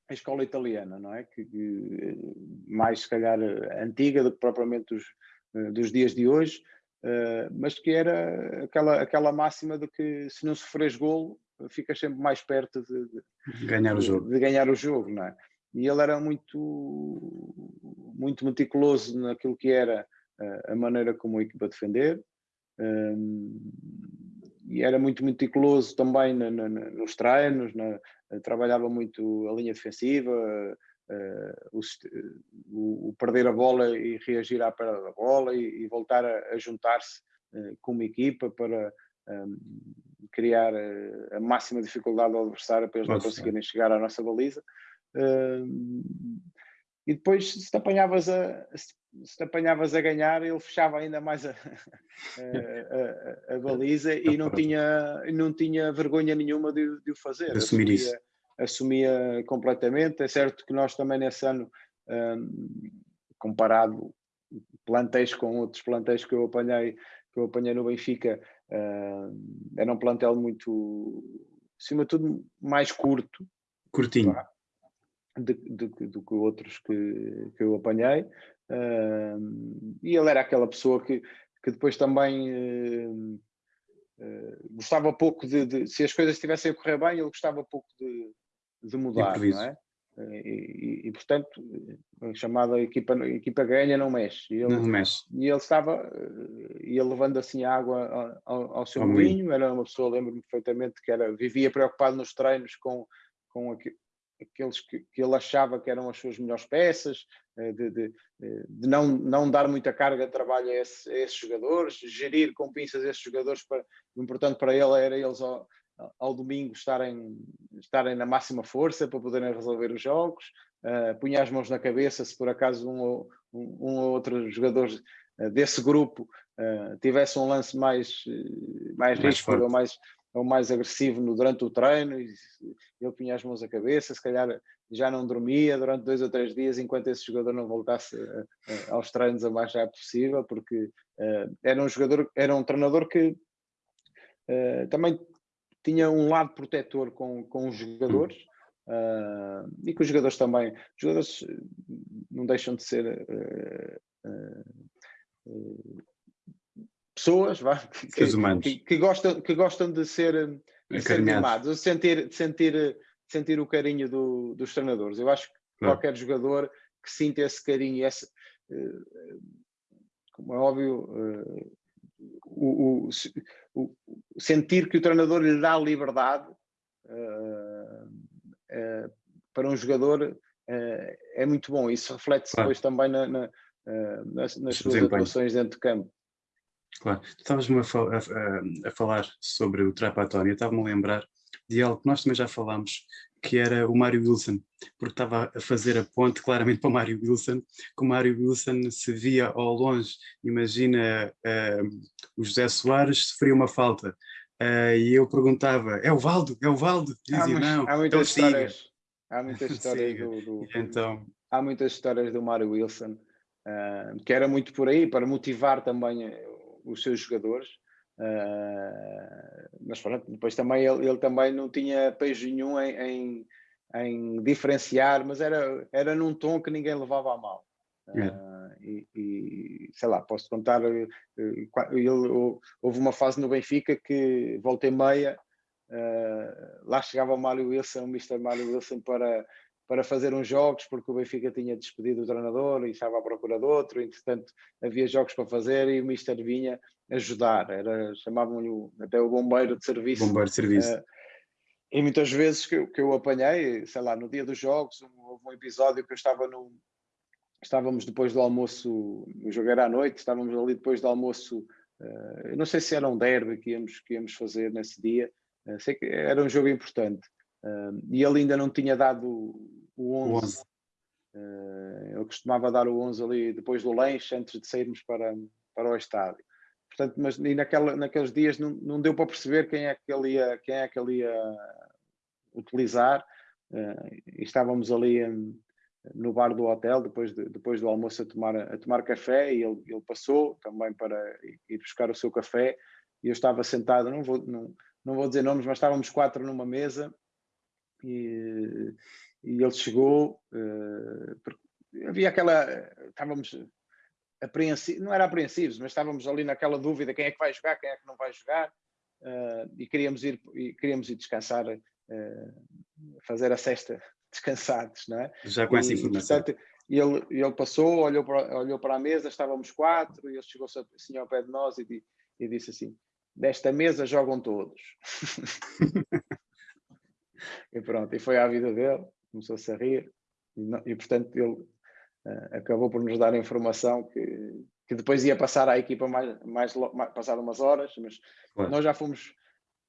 S2: a escola italiana, não é? Que, que, mais se calhar antiga do que propriamente dos, dos dias de hoje, Uh, mas que era aquela, aquela máxima de que se não sofres golo, ficas sempre mais perto de,
S1: de ganhar o jogo.
S2: De ganhar o jogo não é? E ele era muito, muito meticuloso naquilo que era uh, a maneira como a equipa defender, um, e era muito meticuloso também na, na, nos treinos, na, trabalhava muito a linha defensiva, o, o, perder a bola e reagir à perda da bola e, e voltar a, a juntar-se uh, com uma equipa para ehm, criar uh, a máxima dificuldade ao adversário para eles não conseguirem chegar à nossa baliza. Ehm, e depois, se te apanhavas a, se te apanhavas a ganhar, ele fechava ainda mais a, a, a, a baliza e não tinha, não tinha vergonha nenhuma de, de o fazer.
S1: De assumir isso
S2: assumia completamente. É certo que nós também nesse ano, um, comparado plantéis com outros plantéis que eu apanhei, que eu apanhei no Benfica, um, era um plantel muito, acima de tudo, mais curto.
S1: Curtinho.
S2: do, do, que outros que, que eu apanhei. Um, e ele era aquela pessoa que, que depois também uh, uh, gostava pouco de, de, se as coisas estivessem a correr bem, ele gostava pouco de, de mudar, não é? E, e, e, portanto, a chamada equipa, equipa ganha não mexe. E ele,
S1: não mexe.
S2: E ele estava, ia levando assim água ao, ao seu moinho, era uma pessoa, lembro-me perfeitamente, que era, vivia preocupado nos treinos com, com aqueles que, que, ele achava que eram as suas melhores peças, eh, de, de, de não, não dar muita carga de trabalho a, esse, a, esses jogadores, gerir com pinças esses jogadores, para, o importante para ele era eles ao domingo estarem, estarem na máxima força para poderem resolver os jogos, uh, punha as mãos na cabeça se por acaso um ou, um, um ou outro jogador desse grupo tivesse um lance mais, mais, mais risco ou mais, ou mais agressivo no, durante o treino, e ele punha as mãos à cabeça, se calhar já não dormia durante dois ou três dias enquanto esse jogador não voltasse aos treinos o mais rápido possível, porque uh, era um jogador, era um treinador que uh, também tinha um lado protetor com, com os jogadores uh, e que os jogadores também, os jogadores não deixam de ser pessoas vá, que, que, que, gostam, que gostam de ser, de ser mimados, de sentir, de sentir, de sentir o carinho do, dos treinadores. Eu acho que claro. qualquer jogador que sinta esse carinho, esse, uh, como é óbvio, uh, o, o, o, sentir que o treinador lhe dá liberdade uh, para um jogador é muito bom. Isso reflete-se claro. depois também na, na, nas, nas suas atuações dentro de campo.
S1: Claro, estavas-me a, a, a, falar sobre o Trapatónio, estava-me a lembrar de algo que nós também já falámos, que era o Mário Wilson, porque estava a fazer a ponte claramente para o Mário Wilson, que o Mário Wilson se via ao longe, imagina uh, o José Soares sofria uma falta, uh, e eu perguntava, é o Valdo, é o Valdo?
S2: Dizia, há, não, há muitas então histórias, há muitas histórias do, do, então... há muitas histórias do Mário Wilson, uh, que era muito por aí, para motivar também os seus jogadores, uh, mas pronto, depois também ele, ele, também não tinha pejo nenhum em, em, em, diferenciar, mas era, era num tom que ninguém levava a mal. Uh, e, e, sei lá, posso contar, eh, ele, houve uma fase no Benfica que voltei meia, uh, lá chegava o Mário Wilson, o Mr. Mário Wilson para para fazer uns jogos, porque o Benfica tinha despedido o treinador e estava à procura de outro, entretanto havia jogos para fazer e o Mister vinha ajudar, era, chamavam-lhe até o bombeiro de serviço.
S1: Bombeiro de serviço. Uh,
S2: e muitas vezes que, que eu apanhei, sei lá, no dia dos jogos, houve um episódio que eu estava no... Estávamos depois do almoço, o jogo era à noite, estávamos ali depois do almoço, uh, eu não sei se era um derby que íamos, que íamos fazer nesse dia, uh, sei que era um jogo importante. Uh, e ele ainda não tinha dado o 11. O 11. Uh, ele costumava dar o 11 ali depois do lanche, antes de sairmos para, para o estádio. Portanto, mas e naquela, naqueles dias não, não deu para perceber quem é que ele ia, quem é que ele ia utilizar. Uh, e estávamos ali um, no bar do hotel, depois, de, depois do almoço, a tomar, a tomar café, e ele, ele passou também para ir buscar o seu café. E eu estava sentado, não vou, não, não vou dizer nomes, mas estávamos quatro numa mesa e, e ele chegou, uh, havia aquela, estávamos apreensivos, não era apreensivos, mas estávamos ali naquela dúvida, quem é que vai jogar, quem é que não vai jogar, uh, e queríamos ir, e queríamos ir descansar, uh, fazer a cesta descansados, não é?
S1: Já com essa informação. Portanto,
S2: ele, ele passou, olhou para, olhou para a mesa, estávamos quatro, e ele chegou-se assim ao pé de nós e, e disse assim, desta mesa jogam todos. e pronto, e foi à vida dele, começou-se a rir, e, não, e portanto ele acabou por nos dar informação que, que depois ia passar à equipa mais, mais, mais passar umas horas, mas claro. nós já fomos,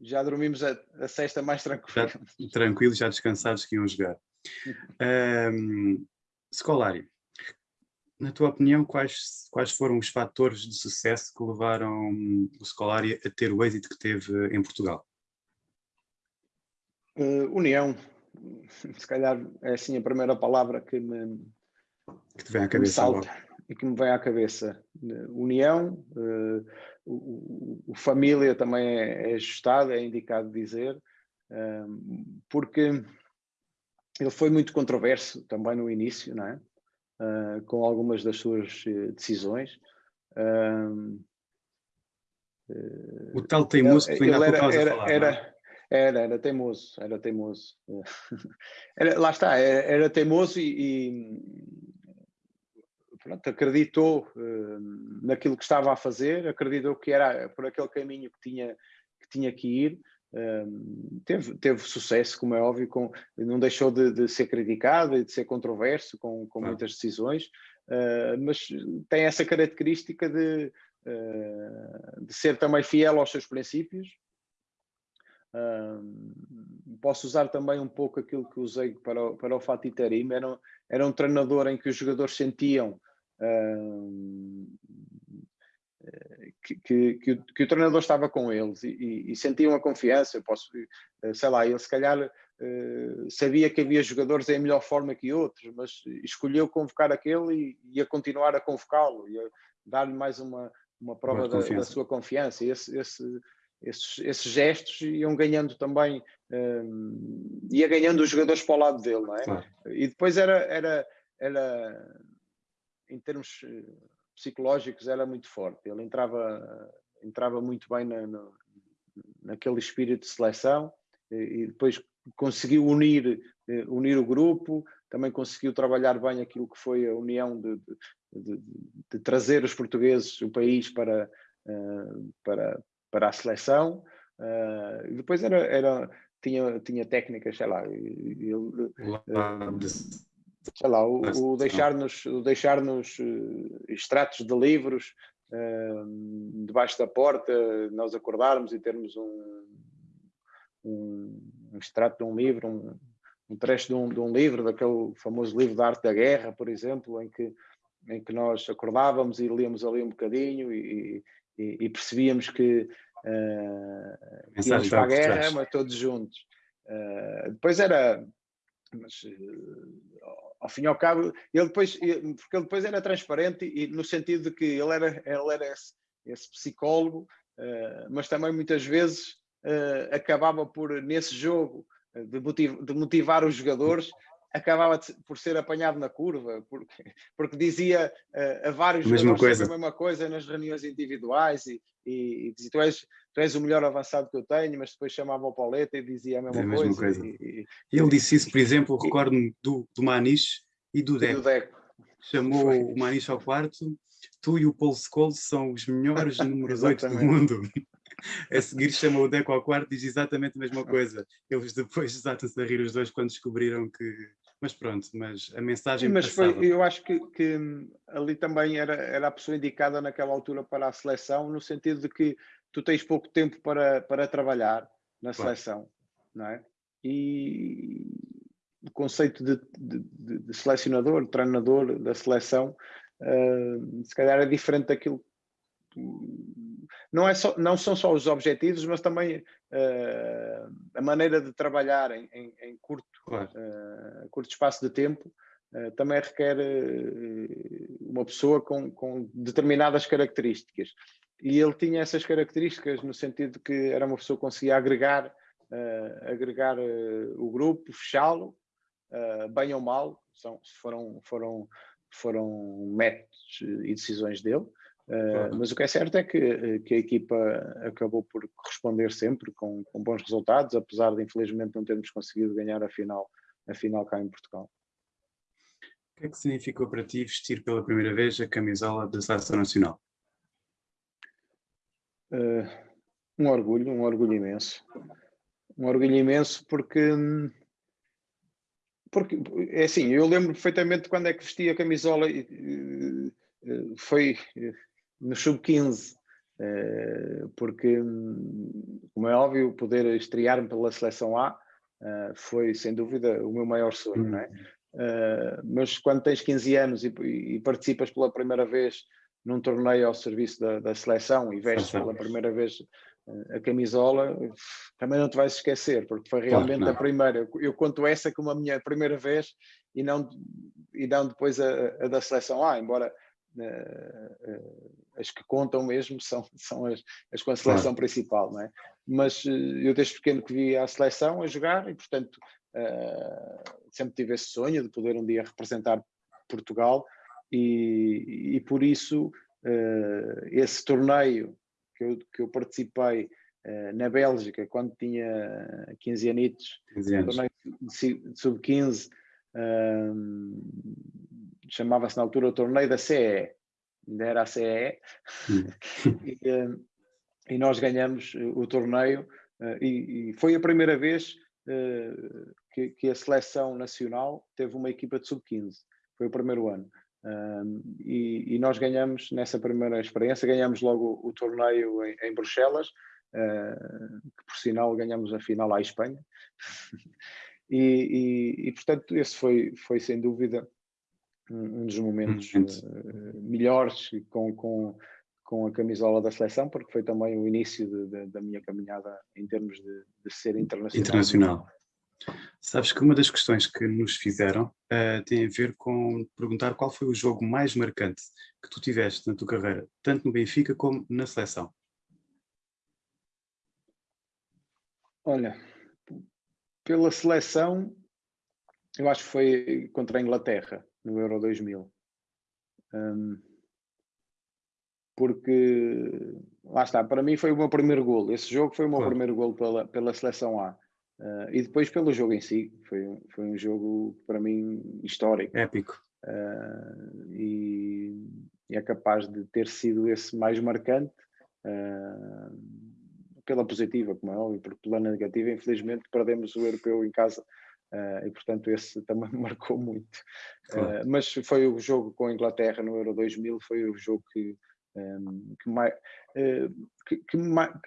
S2: já dormimos a, a sexta mais tranquilo.
S1: Já, tranquilos, já descansados que iam jogar. um, Scolari, na tua opinião, quais, quais foram os fatores de sucesso que levaram o Scolari a ter o êxito que teve em Portugal?
S2: Uh, união, se calhar é assim a primeira palavra que me,
S1: que te vem à cabeça salta
S2: e que me vem à cabeça. União, uh, o, o, família também é, é ajustado, é indicado dizer, uh, porque ele foi muito controverso também no início, não é? Uh, com algumas das suas decisões.
S1: o tal teimoso que ainda era, era, falar, é?
S2: era, era, era teimoso, era teimoso. Era, lá está, era, era teimoso e, e pronto, acreditou uh, naquilo que estava a fazer, acreditou que era por aquele caminho que tinha que, tinha que ir. Uh, teve, teve sucesso, como é óbvio, com, não deixou de, de ser criticado e de ser controverso com, com muitas decisões, uh, mas tem essa característica de, de ser também fiel aos seus princípios posso usar também um pouco aquilo que usei para o, para o Fatih Terim, era, era um treinador em que os jogadores sentiam que, que, que, o, que, o, treinador estava com eles e, e, e, sentiam a confiança. Eu posso, sei lá, ele se calhar sabia que havia jogadores em melhor forma que outros, mas escolheu convocar aquele e, e a continuar a convocá-lo e a dar-lhe mais uma, uma prova da, da, sua confiança. Esse, esse, esses, esses, gestos iam ganhando também, um, ia ganhando os jogadores para o lado dele, não é? Claro. E depois era, era, era, em termos eh, psicológicos, era muito forte. Ele entrava, entrava muito bem na, na, naquele espírito de seleção e, e depois conseguiu unir, eh, unir o grupo, também conseguiu trabalhar bem aquilo que foi a união de, de, de, de trazer os portugueses, o país, para, uh, para, para a seleção. Uh, depois era, era, tinha, tinha técnicas, sei lá, ele, sei lá, o, o deixar-nos deixar uh, extratos de livros uh, debaixo da porta, nós acordarmos e termos um, um, um extrato de um livro, um, um trecho de um, de um livro, daquele famoso livro da arte da guerra, por exemplo, em que, em que nós acordávamos e líamos ali um bocadinho e, e, e percebíamos que uh, íamos para a guerra, mas todos juntos. Uh, depois era, mas uh, ao fim e ao cabo, ele depois, porque ele depois era transparente e no sentido de que ele era, ele era esse, esse psicólogo, uh, mas também muitas vezes acabava por, nesse jogo, de, motiv de motivar os jogadores, acabava por ser apanhado na curva, porque, porque dizia uh, a vários mesma coisa. a mesma coisa nas reuniões individuais e, e, e dizia, tu és, tu és o melhor avançado que eu tenho, mas depois chamava o Pauleta e dizia a mesma, é a mesma coisa. coisa. E,
S1: Ele disse isso, por exemplo, recordo-me do, do Maniche e do Deco. Do Deco. Chamou Foi. o Maniche ao quarto, tu e o Paul Scholes são os melhores números 8 do mundo a seguir chama o Deco ao quarto e diz exatamente a mesma coisa. Eles depois desatam-se a rir os dois quando descobriram que... Mas pronto, mas a mensagem
S2: Sim, mas foi, eu acho que, que, ali também era, era a pessoa indicada naquela altura para a seleção, no sentido de que tu tens pouco tempo para, para trabalhar na claro. seleção, não é? E o conceito de, de, de selecionador, de treinador da seleção, uh, se calhar é diferente daquilo não, é só, não são só os objetivos, mas também uh, a maneira de trabalhar em, em, em curto, claro. uh, curto espaço de tempo uh, também requer uma pessoa com, com determinadas características. E ele tinha essas características no sentido de que era uma pessoa que conseguia agregar, agregar o grupo, fechá-lo, bem ou mal, são, foram, foram, foram métodos e decisões dele. Mas o que é certo é que, eh, que, a equipa acabou por corresponder sempre com, com, bons resultados, apesar de infelizmente não termos conseguido ganhar a final, a final cá em Portugal.
S1: O que é que significou para ti vestir pela primeira vez a camisola da Seleção Nacional?
S2: Uh, um orgulho, um orgulho imenso. Um orgulho imenso porque, porque é assim, eu lembro perfeitamente quando é que vesti a camisola, foi no sub-15, eh, porque, como é óbvio, poder estrear-me pela seleção A eh, foi, sem dúvida, o meu maior sonho, não é? Uh, mas quando tens 15 anos e, e, participas pela primeira vez num torneio ao serviço da, da seleção e vestes pela primeira vez a camisola, também não te vais esquecer, porque foi realmente claro, a primeira. Eu conto essa como a minha primeira vez e não, e não depois a, a da seleção A, embora as que contam mesmo são, são as, as com a seleção claro. principal, não é? Mas uh, eu desde pequeno que vi a seleção a jogar e, portanto, sempre tive esse sonho de poder um dia representar Portugal e, e por isso esse torneio que eu, que eu participei na Bélgica quando tinha 15 anitos, 15 anos. torneio de sub-15, chamava-se na altura o torneio da CE, ainda era a CE, e, eh, e, nós ganhamos eh, o torneio eh, e, e foi a primeira vez que, que, a seleção nacional teve uma equipa de sub-15, foi o primeiro ano. e, e, nós ganhamos, nessa primeira experiência, ganhamos logo o, torneio em, em Bruxelas, que por sinal ganhamos a final à Espanha. e, portanto, esse foi, foi sem dúvida um dos momentos uh, melhores com, com, com a camisola da seleção, porque foi também o início de, de, da minha caminhada em termos de, de ser internacional.
S1: Internacional. Sabes que uma das questões que nos fizeram uh, tem a ver com perguntar qual foi o jogo mais marcante que tu tiveste na tua carreira, tanto no Benfica como na seleção.
S2: Olha, pela seleção, eu acho que foi contra a Inglaterra, no Euro 2000. Um, porque, lá está, para mim foi o meu primeiro gol. Esse jogo foi o meu claro. primeiro gol pela, pela seleção A. Uh, e depois pelo jogo em si, foi, foi um jogo para mim histórico.
S1: Épico.
S2: Uh, e, e, é capaz de ter sido esse mais marcante uh, pela positiva, como é óbvio, porque pela negativa, infelizmente, perdemos o europeu em casa e portanto esse também me marcou muito. Claro. mas foi o jogo com a Inglaterra no Euro 2000, foi o jogo que, um, que mais, que, que,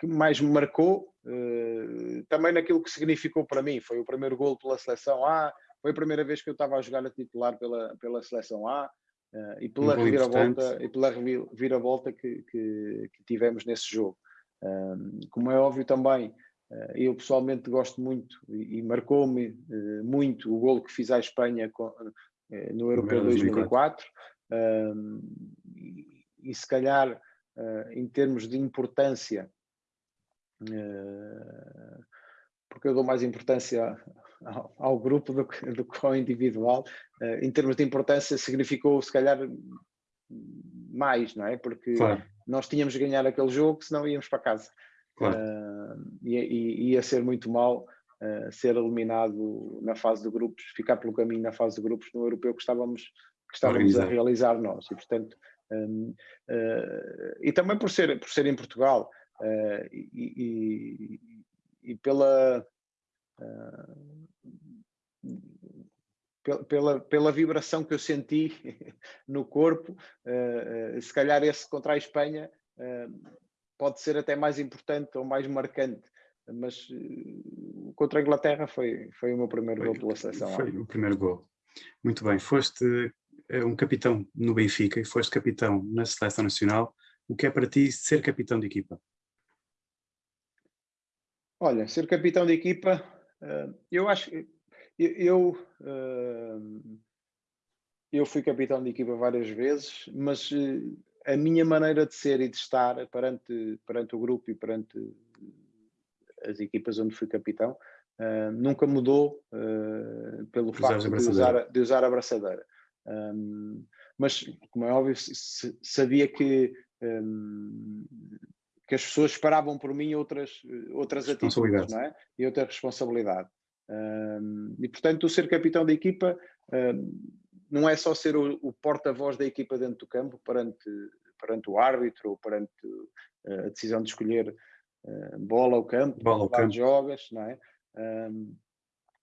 S2: que mais me marcou uh, também naquilo que significou para mim. Foi o primeiro gol pela seleção A, foi a primeira vez que eu estava a jogar a titular pela, pela seleção A uh, e pela um reviravolta, e pela reviravolta que, que, tivemos nesse jogo. Um, como é óbvio também, uh, eu pessoalmente gosto muito e, e marcou-me muito o gol que fiz à Espanha com, no Europeu 2004. 2004. Um, e, e se calhar em termos de importância, porque eu dou mais importância ao, ao grupo do que, do que ao individual, em termos de importância significou se calhar mais, não é? Porque claro. nós tínhamos de ganhar aquele jogo, senão íamos para casa. Claro. E, e, ia ser muito mal Uh, ser eliminado na fase de grupos, ficar pelo caminho na fase de grupos no europeu que estávamos, que estávamos a realizar nós. E, portanto, um, uh, e também por ser, por ser em Portugal uh, e, e, e, pela, uh, pela, pela vibração que eu senti no corpo, se calhar esse contra a Espanha pode ser até mais importante ou mais marcante mas contra a Inglaterra foi, foi o meu primeiro foi, gol pela seleção.
S1: Foi o primeiro gol. Muito bem, foste é um capitão no Benfica e foste capitão na Seleção Nacional, o que é para ti ser capitão de equipa?
S2: Olha, ser capitão de equipa, eh, eu acho que eu, eu fui capitão de equipa várias vezes, mas eh, a minha maneira de ser e de estar perante, perante o grupo e perante as equipas onde fui capitão nunca mudou pelo facto de usar, de usar a braçadeira. Um, mas, como é óbvio, sabia que, um, que as pessoas esperavam por mim outras, outras atitudes não é? e outra responsabilidade. Um, e, portanto, o ser capitão da equipa não é só ser o, o porta-voz da equipa dentro do campo perante, perante o árbitro ou perante a decisão de escolher uh, bola ao campo,
S1: bola ao campo.
S2: jogas, não é?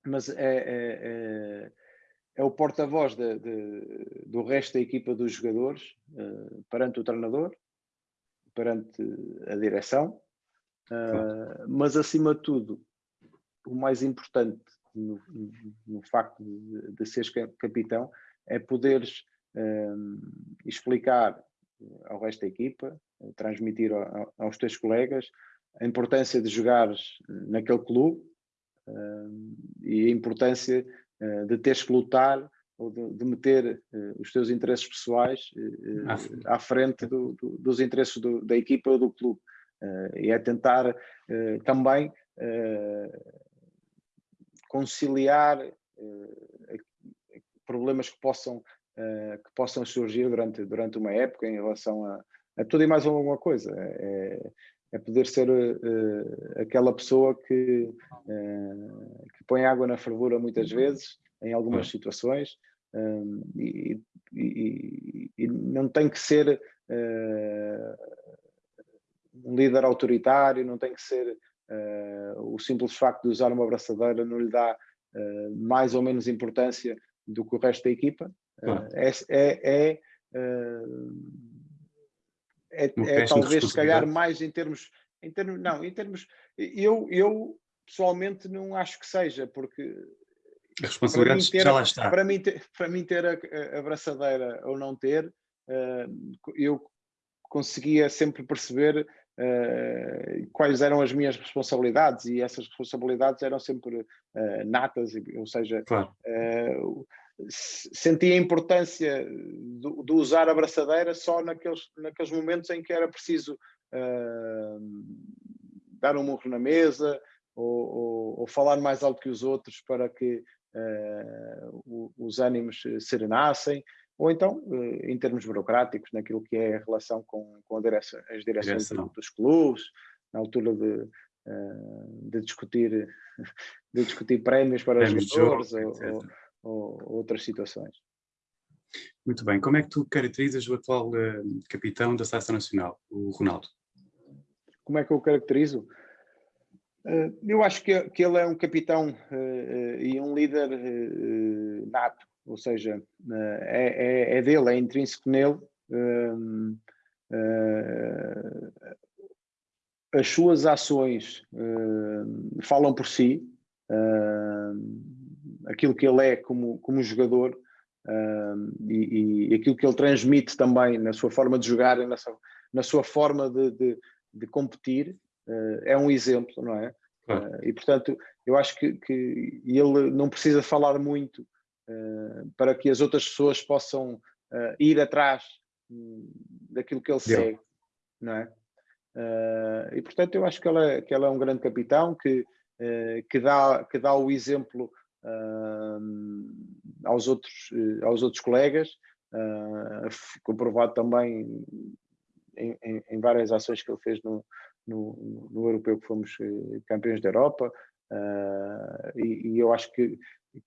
S2: mas é, é, é é o porta-voz do resto da equipa dos jogadores uh, perante o treinador, perante a direção, uh, mas acima de tudo, o mais importante no, no facto de, de seres capitão é poderes uh, explicar ao resto da equipa, transmitir a, aos teus colegas a importância de jogares naquele clube e a importância eh, de teres que lutar ou de, de meter os teus interesses pessoais à frente do, do, dos interesses do, da equipa ou do clube. E é tentar também conciliar problemas que possam, que possam surgir durante, durante uma época em relação a, a tudo e mais alguma coisa. É, é poder ser uh, aquela pessoa que, uh, que põe água na fervura muitas vezes, em algumas é. situações, um, e, e, e, não tem que ser uh, um líder autoritário, não tem que ser o simples facto de usar uma abraçadeira não lhe dá mais ou menos importância do que o resto da equipa. é, é, é é, é talvez se calhar mais em termos, em termos, não, em termos, eu, eu pessoalmente não acho que seja, porque
S1: a responsabilidade ter, já lá está.
S2: Para mim ter, para mim ter a, a braçadeira ou não ter, uh, eu conseguia sempre perceber uh, quais eram as minhas responsabilidades e essas responsabilidades eram sempre uh, natas, ou seja, claro. uh, sentia a importância de, de, usar a braçadeira só naqueles, naqueles momentos em que era preciso dar um murro na mesa ou, ou, ou, falar mais alto que os outros para que os ânimos serenassem ou então, eh, em termos burocráticos, naquilo que é a relação com, com direção, as direções dos clubes, na altura de, eh, de, discutir, de discutir prémios para os jogadores ou, ou, ou, outras situações.
S1: Muito bem. Como é que tu caracterizas o atual uh, capitão da Seleção Nacional, o Ronaldo?
S2: Como é que eu o caracterizo? Uh, eu acho que, que ele é um capitão uh, e um líder nato ou seja, eh, é, é, é dele, é intrínseco nele. Uh, uh, as suas ações uh, falam por si, aquilo que ele é como, como jogador e, e, aquilo que ele transmite também na sua forma de jogar, na sua, na sua forma de, de, de competir, é um exemplo, não é? e portanto, eu acho que, que ele não precisa falar muito eh, para que as outras pessoas possam uh, ir atrás hum, daquilo que ele Deu. segue, não é? Uh, e portanto eu acho que ela, é, que ela é um grande capitão que, que, dá, que dá o exemplo aos, outros, aos outros colegas, comprovado também em, em, em, várias ações que ele fez no, no, no europeu que fomos campeões da Europa, e, e eu acho que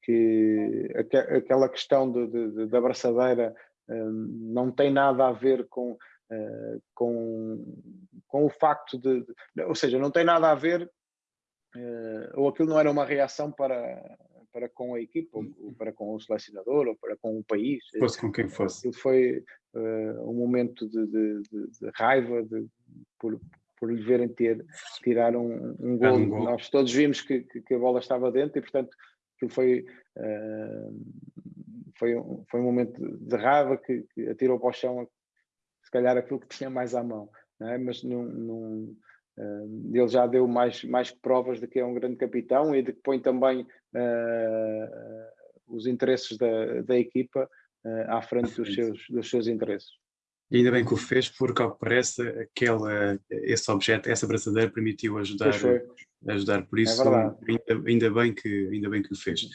S2: que aquela questão de, de, da abraçadeira hum, não tem nada a ver com, eh, com, com o facto de, ou seja, não tem nada a ver, eh, ou aquilo não era uma reação para, para com a equipa, ou hum. para com o selecionador, ou para com o país.
S1: Fosse com quem fosse.
S2: Aquilo foi uh, um momento de, de, de raiva de, por, por lhe verem ter, tirar um, um, gol. um gol. Nós todos vimos que, que, que, a bola estava dentro e, portanto, aquilo foi, uh, foi, um, foi um momento de raiva que, que, atirou para o chão se calhar aquilo que tinha mais à mão, é? mas num, num, uh, ele já deu mais, mais que provas de que é um grande capitão e de que põe também uh, os interesses da, da equipa à frente dos seus, dos seus interesses.
S1: E ainda bem que o fez, porque ao que parece, aquela, esse objeto, essa braçadeira permitiu ajudar, ajudar por é isso, é ainda, ainda, bem que, ainda bem que o fez.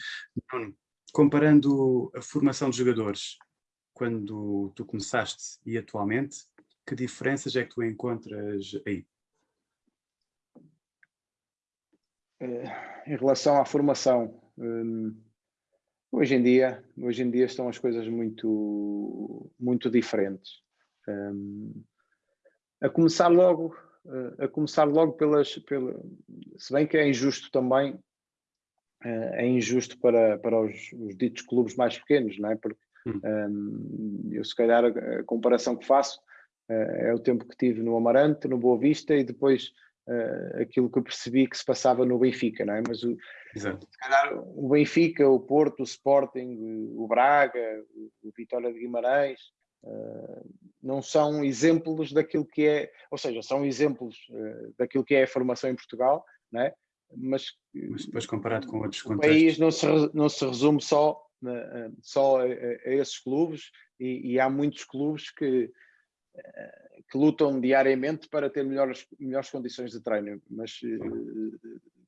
S1: Bruno, comparando a formação de jogadores, quando tu começaste e atualmente, que diferenças é que tu encontras aí?
S2: Eh, em relação à formação, hum, hoje em dia, hoje em dia estão as coisas muito, muito diferentes. Um, a começar logo, a começar logo pelas, pela, se bem que é injusto também, uh, é injusto para, para os, os, ditos clubes mais pequenos, não é? Porque um, eu se calhar a, comparação que faço uh, é o tempo que tive no Amarante, no Boa Vista e depois aquilo que eu percebi que se passava no Benfica, não é? Mas o, Exato. se calhar o Benfica, o Porto, o Sporting, o Braga, o Vitória de Guimarães, Uh, não são exemplos daquilo que é, ou seja, são exemplos uh, daquilo que é a formação em Portugal, né? mas,
S1: mas depois comparado com outros
S2: o contextos. país não se, não se resume só, uh, só a, a, esses clubes e, e, há muitos clubes que, que lutam diariamente para ter melhores, melhores condições de treino, mas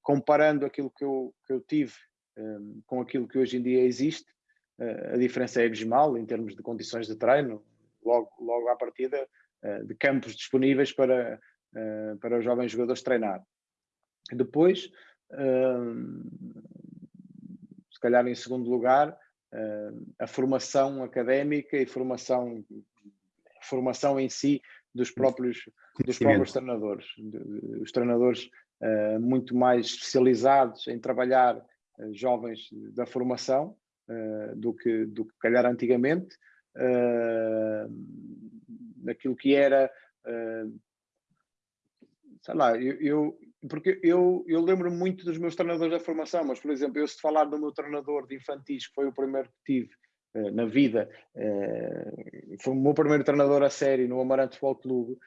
S2: comparando aquilo que eu, que eu tive com aquilo que hoje em dia existe, a diferença é abismal em termos de condições de treino, logo, logo à partida, eh, de campos disponíveis para, eh, para os jovens jogadores treinar. Depois, eh, se calhar em segundo lugar, a formação académica e formação, formação em si dos próprios, dos próprios treinadores. Os treinadores muito mais especializados em trabalhar jovens da formação uh, do, que, do que calhar antigamente, uh, naquilo que era, uh, sei lá, eu, eu porque eu, eu lembro muito dos meus treinadores da formação, mas por exemplo, eu se falar do meu treinador de infantis, que foi o primeiro que tive, na vida. Foi o meu primeiro treinador a sério no Amarante Futebol Clube.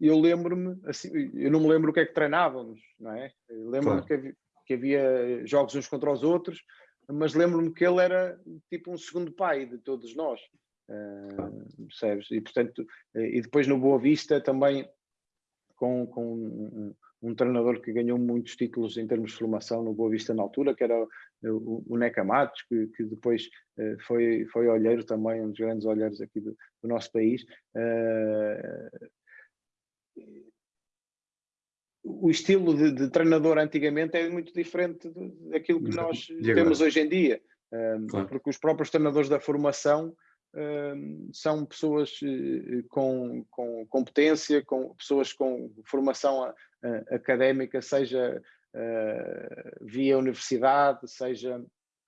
S2: Eu lembro-me, assim, eu não me lembro o que é que treinávamos, não é? Lembro-me claro. que, que havia jogos uns contra os outros, mas lembro-me que ele era tipo um segundo pai de todos nós. Uh, percebes? E portanto, e depois no Boa Vista também com, com um, um, treinador que ganhou muitos títulos em termos de formação no Boa Vista na altura, que era o, o Neca Matos, que, que depois uh, foi, foi olheiro também, um dos grandes olheiros aqui do, do nosso país. Uh, o estilo de, de, treinador antigamente é muito diferente daquilo que nós temos hoje em dia, claro. porque os próprios treinadores da formação são pessoas eh, com, com competência, com pessoas com formação académica, seja eh, via universidade, seja,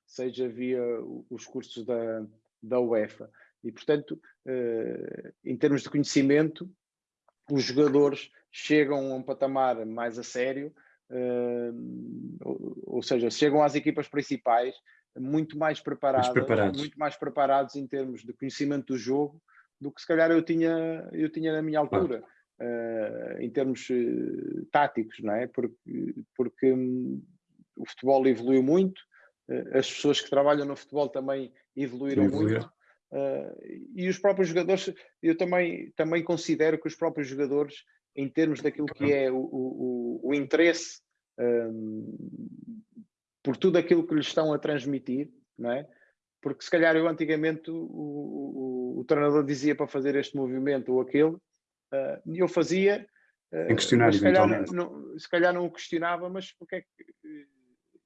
S2: seja via os cursos da, da UEFA. E, portanto, eh, em termos de conhecimento, os jogadores chegam a um patamar mais a sério, ou seja, chegam às equipas principais muito mais preparados, muito mais preparados em termos de conhecimento do jogo do que se calhar eu tinha, eu tinha na minha altura, uh, em termos uh, táticos, não é? Porque, porque um, o futebol evoluiu muito, uh, as pessoas que trabalham no futebol também evoluíram muito. E os próprios jogadores, eu também, também considero que os próprios jogadores, em termos daquilo que é o, o, o interesse um, por tudo aquilo que lhes estão a transmitir, não é? Porque se calhar eu antigamente o, o, treinador dizia para fazer este movimento ou aquele, uh, e eu fazia,
S1: uh, questionar,
S2: se, calhar não, se calhar não o questionava, mas porque é que,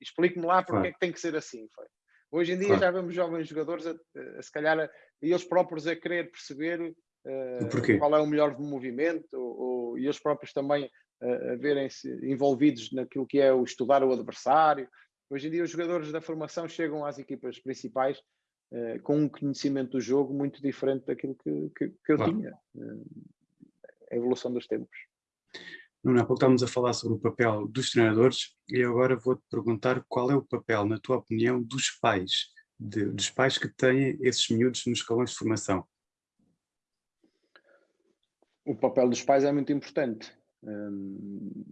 S2: explique-me lá porque claro. é que tem que ser assim. Foi. Hoje em dia claro. já vemos jovens jogadores, a, a, se calhar, a, eles próprios a querer perceber uh, qual é o melhor movimento, ou, ou, e eles próprios também a verem-se envolvidos naquilo que é o estudar o adversário, Hoje em dia os jogadores da formação chegam às equipas principais uh, com um conhecimento do jogo muito diferente daquilo que, que, que eu claro. tinha. Uh, a evolução dos tempos.
S1: Nuno, há pouco estávamos a falar sobre o papel dos treinadores e agora vou-te perguntar qual é o papel, na tua opinião, dos pais, de, dos pais que têm esses miúdos nos escalões de formação.
S2: O papel dos pais é muito importante. Hum,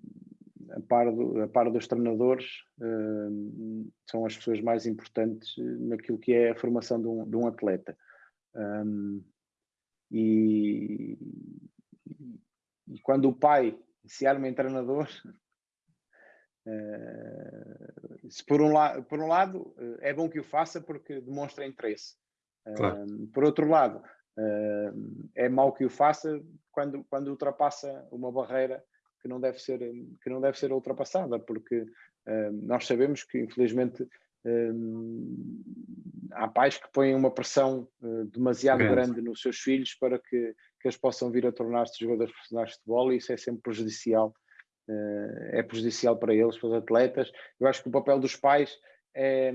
S2: a par, do, a par dos treinadores, uh, são as pessoas mais importantes naquilo que é a formação de um, de um atleta. Um, e, e, quando o pai se arma em treinador, uh, se por um, la por um lado uh, é bom que o faça porque demonstra interesse. Claro. por outro lado, é mau que o faça quando, quando ultrapassa uma barreira que não deve ser, que não deve ser ultrapassada, porque nós sabemos que, infelizmente, há pais que põem uma pressão demasiado grande. grande. nos seus filhos para que, que eles possam vir a tornar-se jogadores profissionais de futebol e isso é sempre prejudicial. é prejudicial para eles, para os atletas. Eu acho que o papel dos pais é,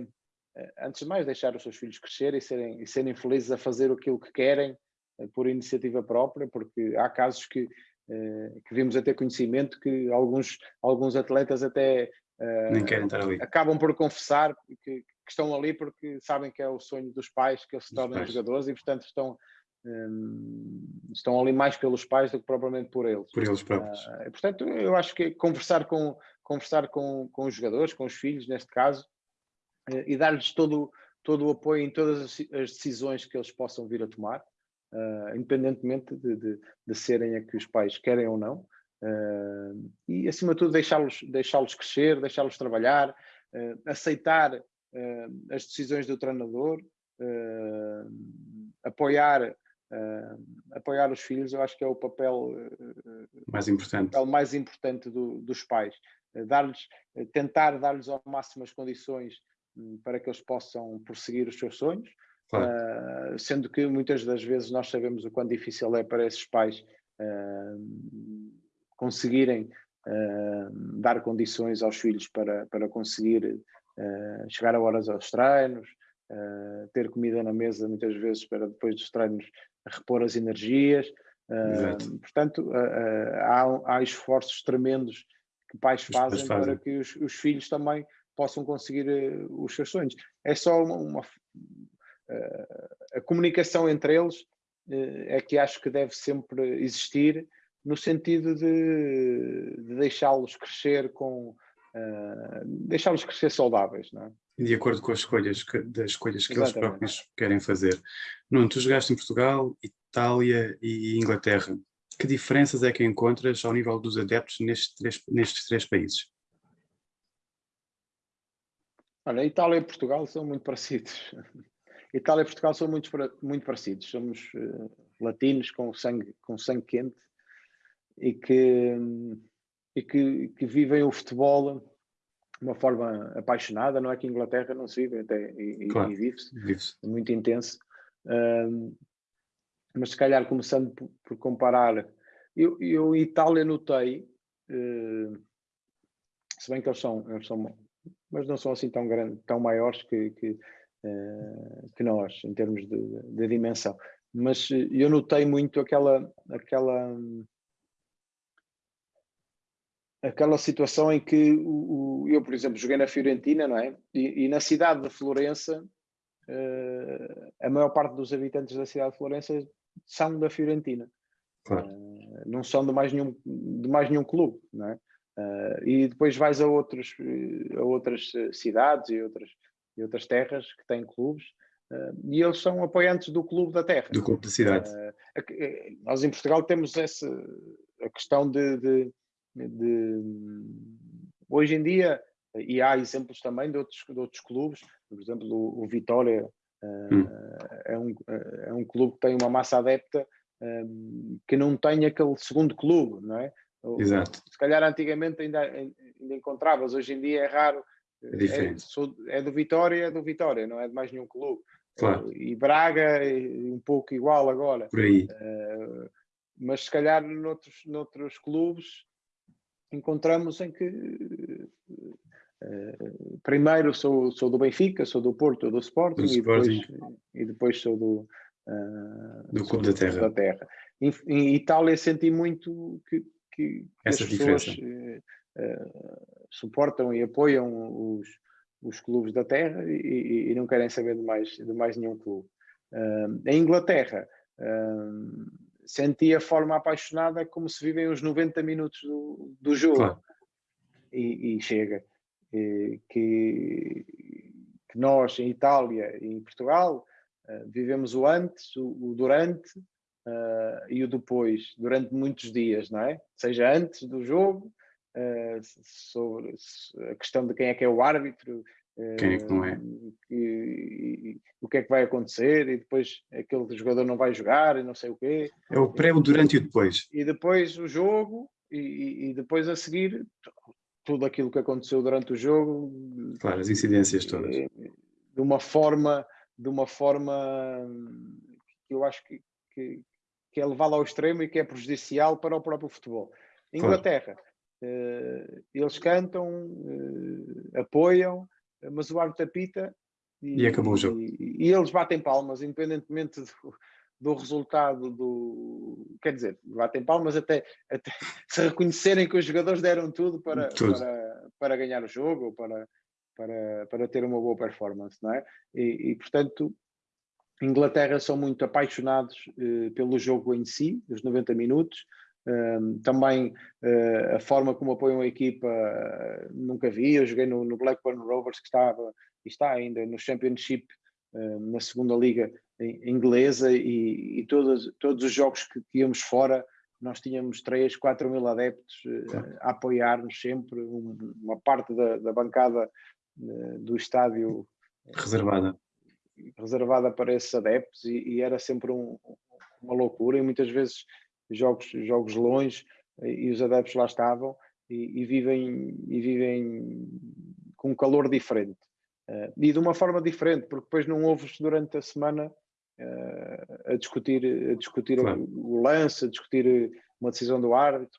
S2: antes de mais, deixar os seus filhos crescer e serem, e serem felizes a fazer aquilo que querem por iniciativa própria, porque há casos que eh, que vimos até conhecimento que alguns, alguns atletas até
S1: uh,
S2: acabam por confessar que, que, estão ali porque sabem que é o sonho dos pais que eles se tornem jogadores e portanto estão, um, estão ali mais pelos pais do que propriamente por eles.
S1: Por eles próprios.
S2: Uh, portanto, eu acho que conversar com, conversar com, com os jogadores, com os filhos neste caso, uh, e dar-lhes todo, todo o apoio em todas as, as decisões que eles possam vir a tomar uh, independentemente de, de, de, serem a que os pais querem ou não. Uh, e, acima de tudo, deixá-los deixá crescer, deixá-los trabalhar, aceitar as decisões do treinador, apoiar apoiar os filhos, eu acho que é o papel
S1: mais importante,
S2: papel mais importante do, dos pais. dar-lhes, tentar dar-lhes ao máximo as condições hum, para que eles possam prosseguir os seus sonhos, Claro. Uh, sendo que muitas das vezes nós sabemos o quão difícil é para esses pais uh, conseguirem uh, dar condições aos filhos para, para conseguir chegar a horas aos treinos, ter comida na mesa muitas vezes para depois dos treinos repor as energias. portanto, há, há esforços tremendos que pais fazem, fazem. para que os, os filhos também possam conseguir os seus sonhos. É só uma, uma a comunicação entre eles é que acho que deve sempre existir no sentido de, de deixá-los crescer com uh, deixá-los crescer saudáveis, não é?
S1: De acordo com as escolhas que, das escolhas que Exatamente. eles próprios querem fazer. Nuno, tu jogaste em Portugal, Itália e Inglaterra. Que diferenças é que encontras ao nível dos adeptos nestes três, nestes três países?
S2: Olha, Itália e Portugal são muito parecidos. Itália e Portugal são muito, muito parecidos. Somos uh, latinos com sangue, com sangue quente e que, e que, que vivem o futebol uma forma apaixonada. Não é que em Inglaterra não se vive, até, e, claro, e vive-se, vive muito intenso. Um, mas se calhar começando por, por comparar, eu, eu em Itália notei, uh, se bem que eles são, eles são, mas não são assim tão grandes, tão maiores que, que, uh, que nós, em termos de, de, dimensão. Mas eu notei muito aquela, aquela aquela situação em que o, o, eu, por exemplo, joguei na Fiorentina, não é? E, e na cidade de Florença, uh, a maior parte dos habitantes da cidade de Florença são da Fiorentina. Claro. Uh, não são de mais nenhum, de mais nenhum clube, não é? Uh, e depois vais a, outros, a outras cidades e outras, e outras terras que têm clubes e eles são apoiantes do clube da terra.
S1: Do clube da cidade.
S2: nós em Portugal temos essa a questão de, de de, hoje em dia, e há exemplos também de outros, de outros clubes, por exemplo, o, o Vitória uh, hum. é, um, é um clube que tem uma massa adepta um, que não tem aquele segundo clube, não é?
S1: Exato.
S2: Se calhar antigamente ainda, ainda encontravas, hoje em dia é raro.
S1: É diferente.
S2: É, sou, é do Vitória, é do Vitória, não é de mais nenhum clube.
S1: Claro.
S2: E Braga, um pouco igual agora.
S1: Por aí.
S2: Uh, mas se calhar noutros, noutros clubes encontramos em que uh, primeiro sou, sou do Benfica, sou do Porto, do Sporting, do e, Sporting. Depois, e depois sou do,
S1: uh, do Clube da Terra.
S2: Da Terra. Em, em, Itália senti muito que, que,
S1: Essa
S2: as
S1: pessoas
S2: uh, suportam e apoiam os, os clubes da Terra e, e, não querem saber de mais, de mais nenhum clube. em Inglaterra, senti a forma apaixonada como se vivem os 90 minutos do, do jogo. Claro. E, e, chega. E, que, que, nós, em Itália e em Portugal, uh, vivemos o antes, o, o durante uh, e o depois, durante muitos dias, não é? Seja antes do jogo, uh, sobre a questão de quem é que é o árbitro,
S1: quem é que não é?
S2: E, e, o que é que vai acontecer e depois aquele jogador não vai jogar e não sei o quê.
S1: É o pré, o durante e o depois.
S2: E depois o jogo e, e depois a seguir tudo aquilo que aconteceu durante o jogo.
S1: Claro, as incidências todas.
S2: Eh, de uma forma, de uma forma que eu acho que, que, que é levada ao extremo e que é prejudicial para o próprio futebol. Inglaterra, claro. uh, eles cantam, uh, apoiam, mas o árbitro apita
S1: e, e acabou o jogo.
S2: E, e, eles batem palmas, independentemente do, do, resultado do. Quer dizer, batem palmas até, até se reconhecerem que os jogadores deram tudo para, tudo. para, para ganhar o jogo ou para, para, para ter uma boa performance, não é? E, e portanto, Inglaterra são muito apaixonados eh, pelo jogo em si, os 90 minutos, também uh, a forma como apoiam a equipa uh, nunca vi. Eu joguei no, no, Blackburn Rovers, que estava e está ainda no Championship, uh, na segunda liga inglesa, e, e todos, todos os jogos que, que íamos fora, nós tínhamos 3, 4 mil adeptos a apoiar-nos sempre, um, uma parte da, da bancada do estádio
S1: reservada.
S2: reservada para esses adeptos e, e era sempre um, uma loucura e muitas vezes jogos, jogos longe e os adeptos lá estavam e, e vivem, e vivem com um calor diferente. Uh, e de uma forma diferente, porque depois não ouves durante a semana uh, a discutir, a discutir claro. o, o, lance, a discutir uma decisão do árbitro,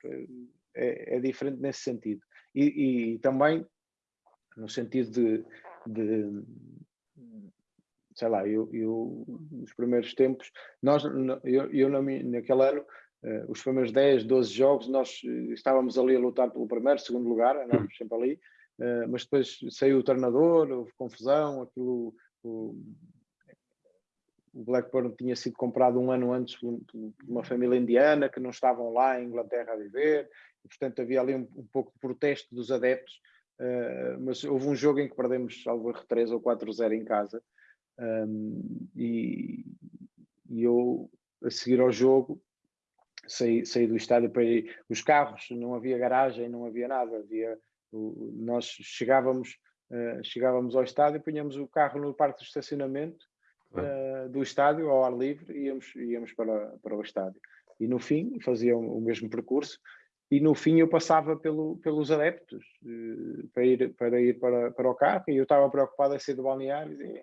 S2: é, é diferente nesse sentido. E, e, também no sentido de, de sei lá, eu, eu, nos primeiros tempos, nós, eu, eu naquele ano os primeiros 10, 12 jogos, nós eh, estávamos ali a lutar pelo primeiro, segundo lugar, andávamos sempre ali, uh, mas depois saiu o treinador, houve confusão, aquilo, o, Blackburn tinha sido comprado um ano antes por uma família indiana que não estavam lá em Inglaterra a viver, e, portanto havia ali um, um pouco de protesto dos adeptos, mas houve um jogo em que perdemos algo 3 ou 4-0 em casa, e, e, eu a seguir ao jogo saí, saí do estádio para ir, os carros, não havia garagem, não havia nada, havia, o, nós chegávamos, uh, chegávamos ao estádio, punhamos o carro no parque de estacionamento, uh, do estádio ao ar livre e íamos, íamos para, para o estádio. E no fim fazia o mesmo percurso e no fim eu passava pelo, pelos adeptos uh, para ir, para, ir para, para o carro e eu estava preocupado a sair do balneário e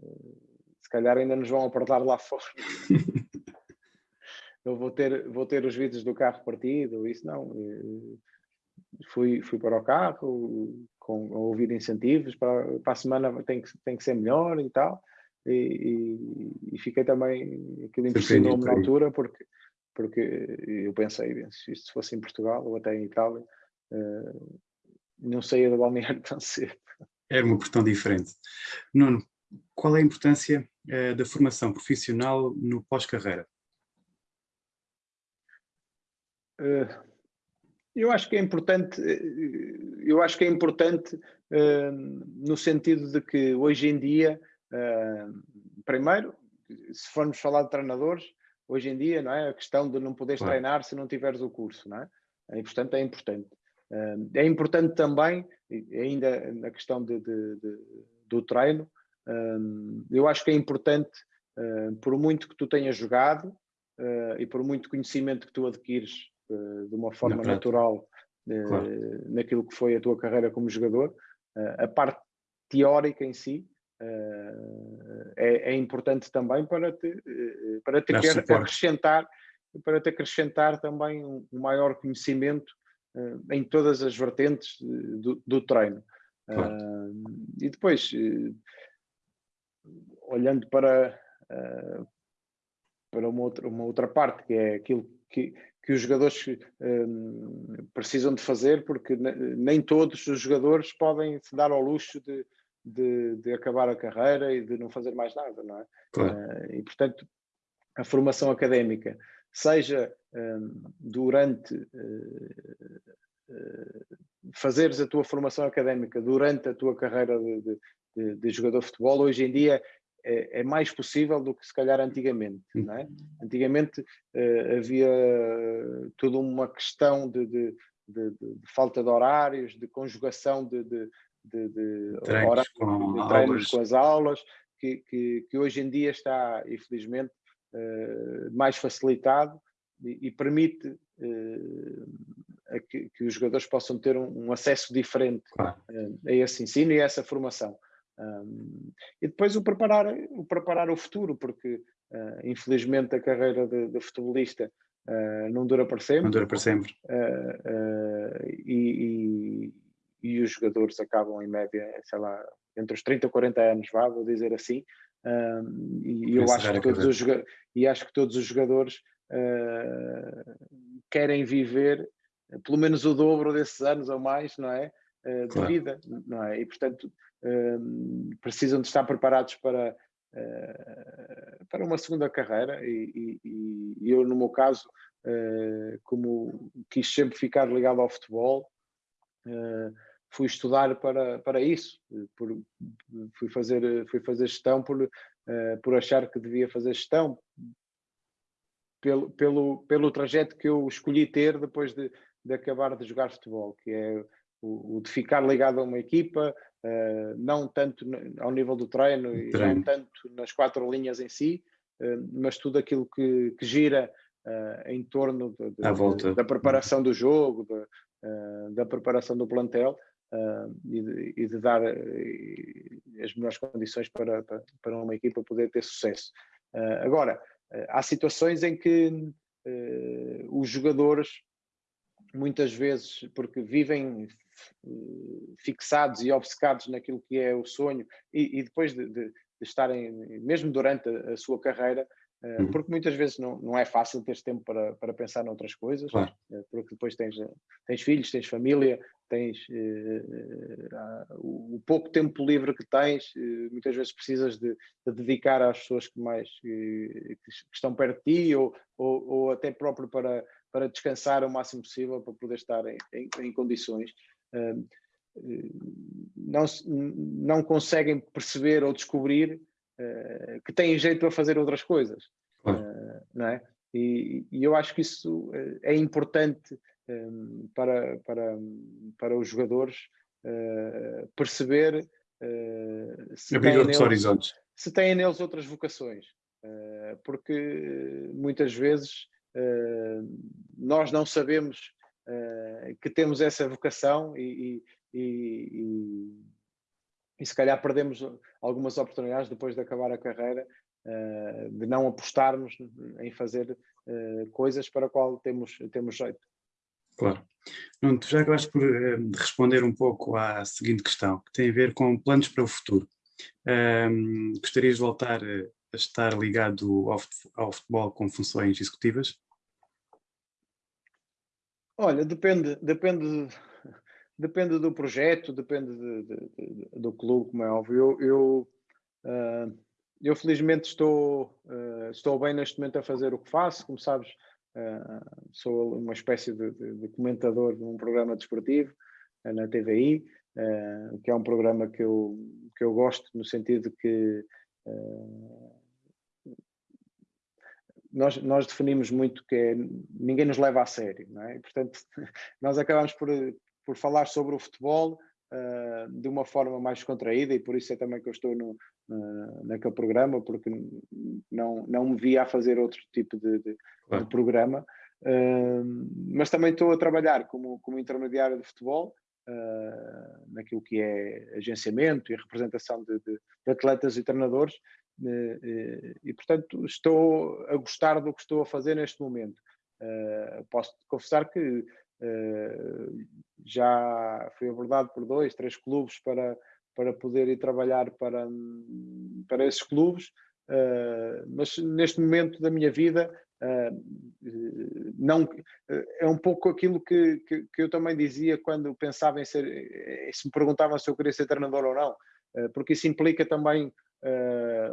S2: uh, se calhar ainda nos vão apertar lá fora. eu vou ter, vou ter os vidros do carro partido, isso não. Fui, fui para o carro com a ouvir incentivos para, para a semana tem que, tem que ser melhor e tal e, e, e fiquei também, aquilo impressionou-me na altura, porque, porque eu pensei, se isto fosse em Portugal ou até em Itália, uh, não saía do balneário tão cedo.
S1: Era uma questão diferente. Nuno, qual é a importância uh, da formação profissional no pós-carreira?
S2: Uh, eu acho que é importante, eu acho que é importante no sentido de que hoje em dia primeiro, se formos falar de treinadores, hoje em dia, não é? A questão de não poderes claro. treinar se não tiveres o curso, não é? E, portanto, é importante. É importante também, ainda na questão de, de, de, do treino, eu acho que é importante, por muito que tu tenhas jogado e por muito conhecimento que tu adquires de uma forma natural claro. naquilo que foi a tua carreira como jogador, a parte teórica em si, é, é, importante também para te, para te acrescentar para te acrescentar também um, maior conhecimento em todas as vertentes do, do treino. E depois olhando para para uma outra, uma outra parte que é aquilo que, que os jogadores precisam de fazer porque nem todos os jogadores podem se dar ao luxo de de, de, acabar a carreira e de não fazer mais nada, não é? Claro. Uh, e, portanto, a formação académica, seja um, durante uh, uh, fazeres a tua formação académica durante a tua carreira de, de, de jogador de futebol, hoje em dia é, é, mais possível do que se calhar antigamente, hum. não é? Antigamente havia toda uma questão de, de, falta de horários, de conjugação de, de, de
S1: horários, com,
S2: de treinos com as aulas, que, que, que, hoje em dia está, infelizmente, uh, mais facilitado e, e permite uh, que, que, os jogadores possam ter um, um acesso diferente claro. uh, a esse ensino e a essa formação. Um, e depois o preparar, o preparar o futuro, porque infelizmente a carreira de, de futebolista não dura para sempre.
S1: Não dura para sempre.
S2: e, e os jogadores acabam em média, sei lá, entre os 30 e 40 anos, vá, vou dizer assim, um, e eu acho que, todos os, e acho que todos os jogadores uh, querem viver pelo menos o dobro desses anos ou mais, não é? Uh, de vida, não é? E portanto precisam de estar preparados para, uh, para uma segunda carreira e, e, e eu no meu caso, como quis sempre ficar ligado ao futebol, fui estudar para, para isso, por, fui, fazer, fui fazer gestão por, por achar que devia fazer gestão, pelo, pelo, pelo trajeto que eu escolhi ter depois de, de acabar de jogar futebol, que é o, o de ficar ligado a uma equipa, uh, não tanto ao nível do treino, treino, e não tanto nas quatro linhas em si, uh, mas tudo aquilo que, que gira em torno de, de, da preparação do jogo, da preparação do plantel, uh, e, de, e, de, dar uh, as melhores condições para, para, para, uma equipa poder ter sucesso. Uh, agora, há situações em que os jogadores, muitas vezes, porque vivem fixados e obcecados naquilo que é o sonho, e, e depois de, de, de, estarem, mesmo durante a, a sua carreira, Uhum. Porque muitas vezes não, não é fácil ter tempo para, para pensar noutras coisas, claro. porque depois tens, tens filhos, tens família, tens uh, o, o, pouco tempo livre que tens, uh, muitas vezes precisas de, de, dedicar às pessoas que mais que, que estão perto de ti ou, ou, ou, até próprio para, para descansar o máximo possível para poder estar em, em, em condições. Uh, não, não conseguem perceber ou descobrir uh, que têm jeito para fazer outras coisas. Uh, não é? E, e, eu acho que isso uh, é importante um, para, para, para os jogadores perceber
S1: se, têm neles,
S2: se têm neles outras vocações. porque muitas vezes nós não sabemos que temos essa vocação e, e, e, e se calhar perdemos algumas oportunidades depois de acabar a carreira uh, de não apostarmos em fazer uh, coisas para a qual temos, temos jeito.
S1: Claro. Nuno, tu já acabaste por responder um pouco à seguinte questão, que tem a ver com planos para o futuro. gostarias de voltar a estar ligado ao futebol com funções executivas?
S2: Olha, depende, depende Depende do projeto, depende de, de, de, do clube, como é óbvio. Eu, eu, uh, eu felizmente estou, uh, estou bem neste momento a fazer o que faço, como sabes, uh, sou uma espécie de, comentador de um programa desportivo na TVI, que é um programa que eu, que eu gosto, no sentido que nós, nós, definimos muito que é, ninguém nos leva a sério, não é? E, portanto, nós acabamos por, por falar sobre o futebol uh, de uma forma mais contraída e por isso é também que eu estou no, uh, naquele programa, porque não, não me via a fazer outro tipo de, de, claro. de programa. Uh, mas também estou a trabalhar como, como intermediário de futebol, uh, naquilo que é agenciamento e representação de, de, atletas e treinadores, e portanto estou a gostar do que estou a fazer neste momento. posso confessar que já fui abordado por dois, três clubes para, para poder ir trabalhar para, para esses clubes, mas neste momento da minha vida uh, não, é um pouco aquilo que, que, que, eu também dizia quando pensava em ser, se me perguntavam se eu queria ser treinador ou não, uh, porque isso implica também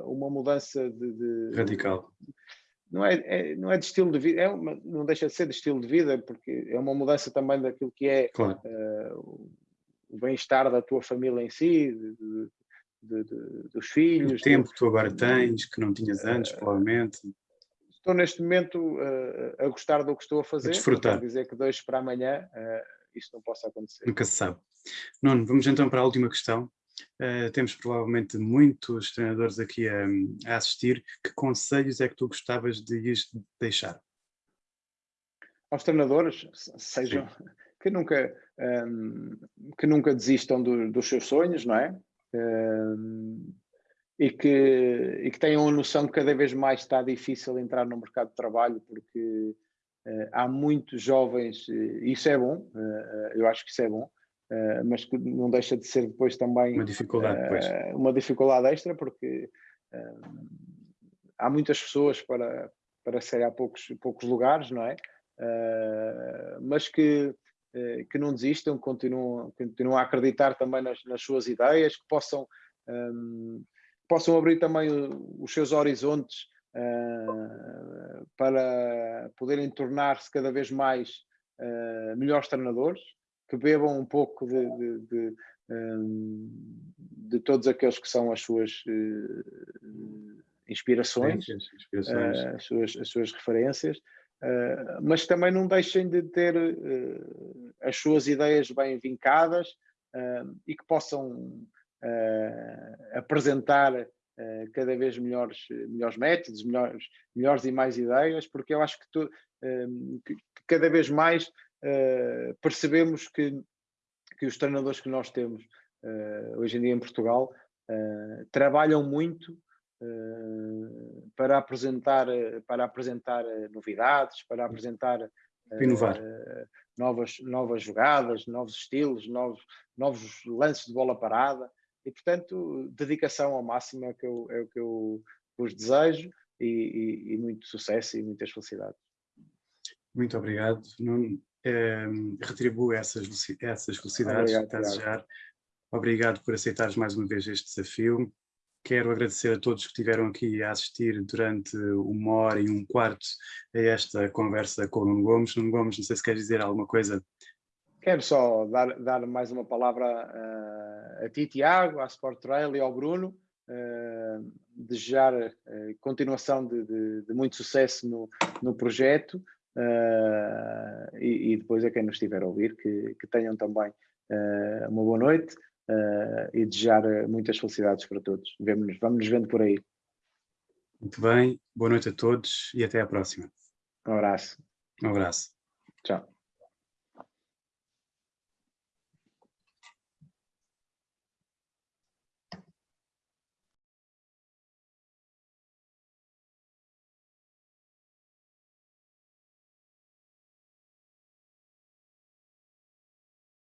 S2: uma mudança de, de
S1: radical
S2: não é, é, não é de estilo de vida, é uma, não deixa de ser de estilo de vida, porque é uma mudança também daquilo que é claro. uh, o bem-estar da tua família em si, de, dos filhos.
S1: O tempo que tu agora tens, que não tinhas antes, uh, provavelmente.
S2: Estou neste momento uh, a gostar do que estou a fazer. A
S1: desfrutar.
S2: Quer dizer que dois para amanhã isso não possa acontecer.
S1: Nunca se sabe. Nuno, vamos então para a última questão. Uh, temos provavelmente muitos treinadores aqui a, a, assistir. Que conselhos é que tu gostavas de lhes deixar?
S2: Aos treinadores, sejam que nunca, um, que nunca desistam do, dos seus sonhos, não é? Um, e, que, e que tenham a noção que cada vez mais está difícil entrar no mercado de trabalho porque uh, há muitos jovens, e isso é bom, uh, eu acho que isso é bom, Uh, mas que não deixa de ser depois também
S1: uma dificuldade,
S2: uh, uma dificuldade extra, porque uh, há muitas pessoas para, para serem há poucos, poucos lugares, não é? mas que, que não desistam, continuam, continuam a acreditar também nas, nas suas ideias, que possam, um, possam abrir também os seus horizontes para poderem tornar-se cada vez mais melhores treinadores que bebam um pouco de, de, de, hum, de todos aqueles que são as suas uh, inspirações, Sim, inspirações. Uh, as, suas, as suas referências, uh, mas também não deixem de ter as suas ideias bem vincadas e que possam apresentar cada vez melhores, melhores métodos, melhores, melhores e mais ideias, porque eu acho que, tu, que cada vez mais uh, percebemos que, que os treinadores que nós temos uh, hoje em dia em Portugal uh, trabalham muito para apresentar, para apresentar novidades, para apresentar
S1: inovar.
S2: novas, novas jogadas, novos estilos, novos, novos lances de bola parada e portanto dedicação ao máximo é, que eu, é o que eu vos desejo e, e, e muito sucesso e muitas felicidades.
S1: Muito obrigado. Nuno, eh, retribuo essas, essas felicidades obrigado, a desejar. Obrigado por aceitares mais uma vez este desafio. Quero agradecer a todos que estiveram aqui a assistir durante uma hora e um quarto a esta conversa com o Nuno Gomes. Nuno Gomes, não sei se quer dizer alguma coisa.
S2: Quero só dar, dar mais uma palavra uh, a ti, Tiago, à Sport Trail e ao Bruno. Uh, desejar uh, continuação de, de, de, muito sucesso no, no projeto uh, e, e, depois a quem nos estiver a ouvir que, que tenham também uma boa noite uh, e desejar muitas felicidades para todos. Vemo-nos, vamos nos vendo por aí.
S1: Muito bem, boa noite a todos e até à próxima.
S2: Um abraço.
S1: Um abraço.
S2: Tchau.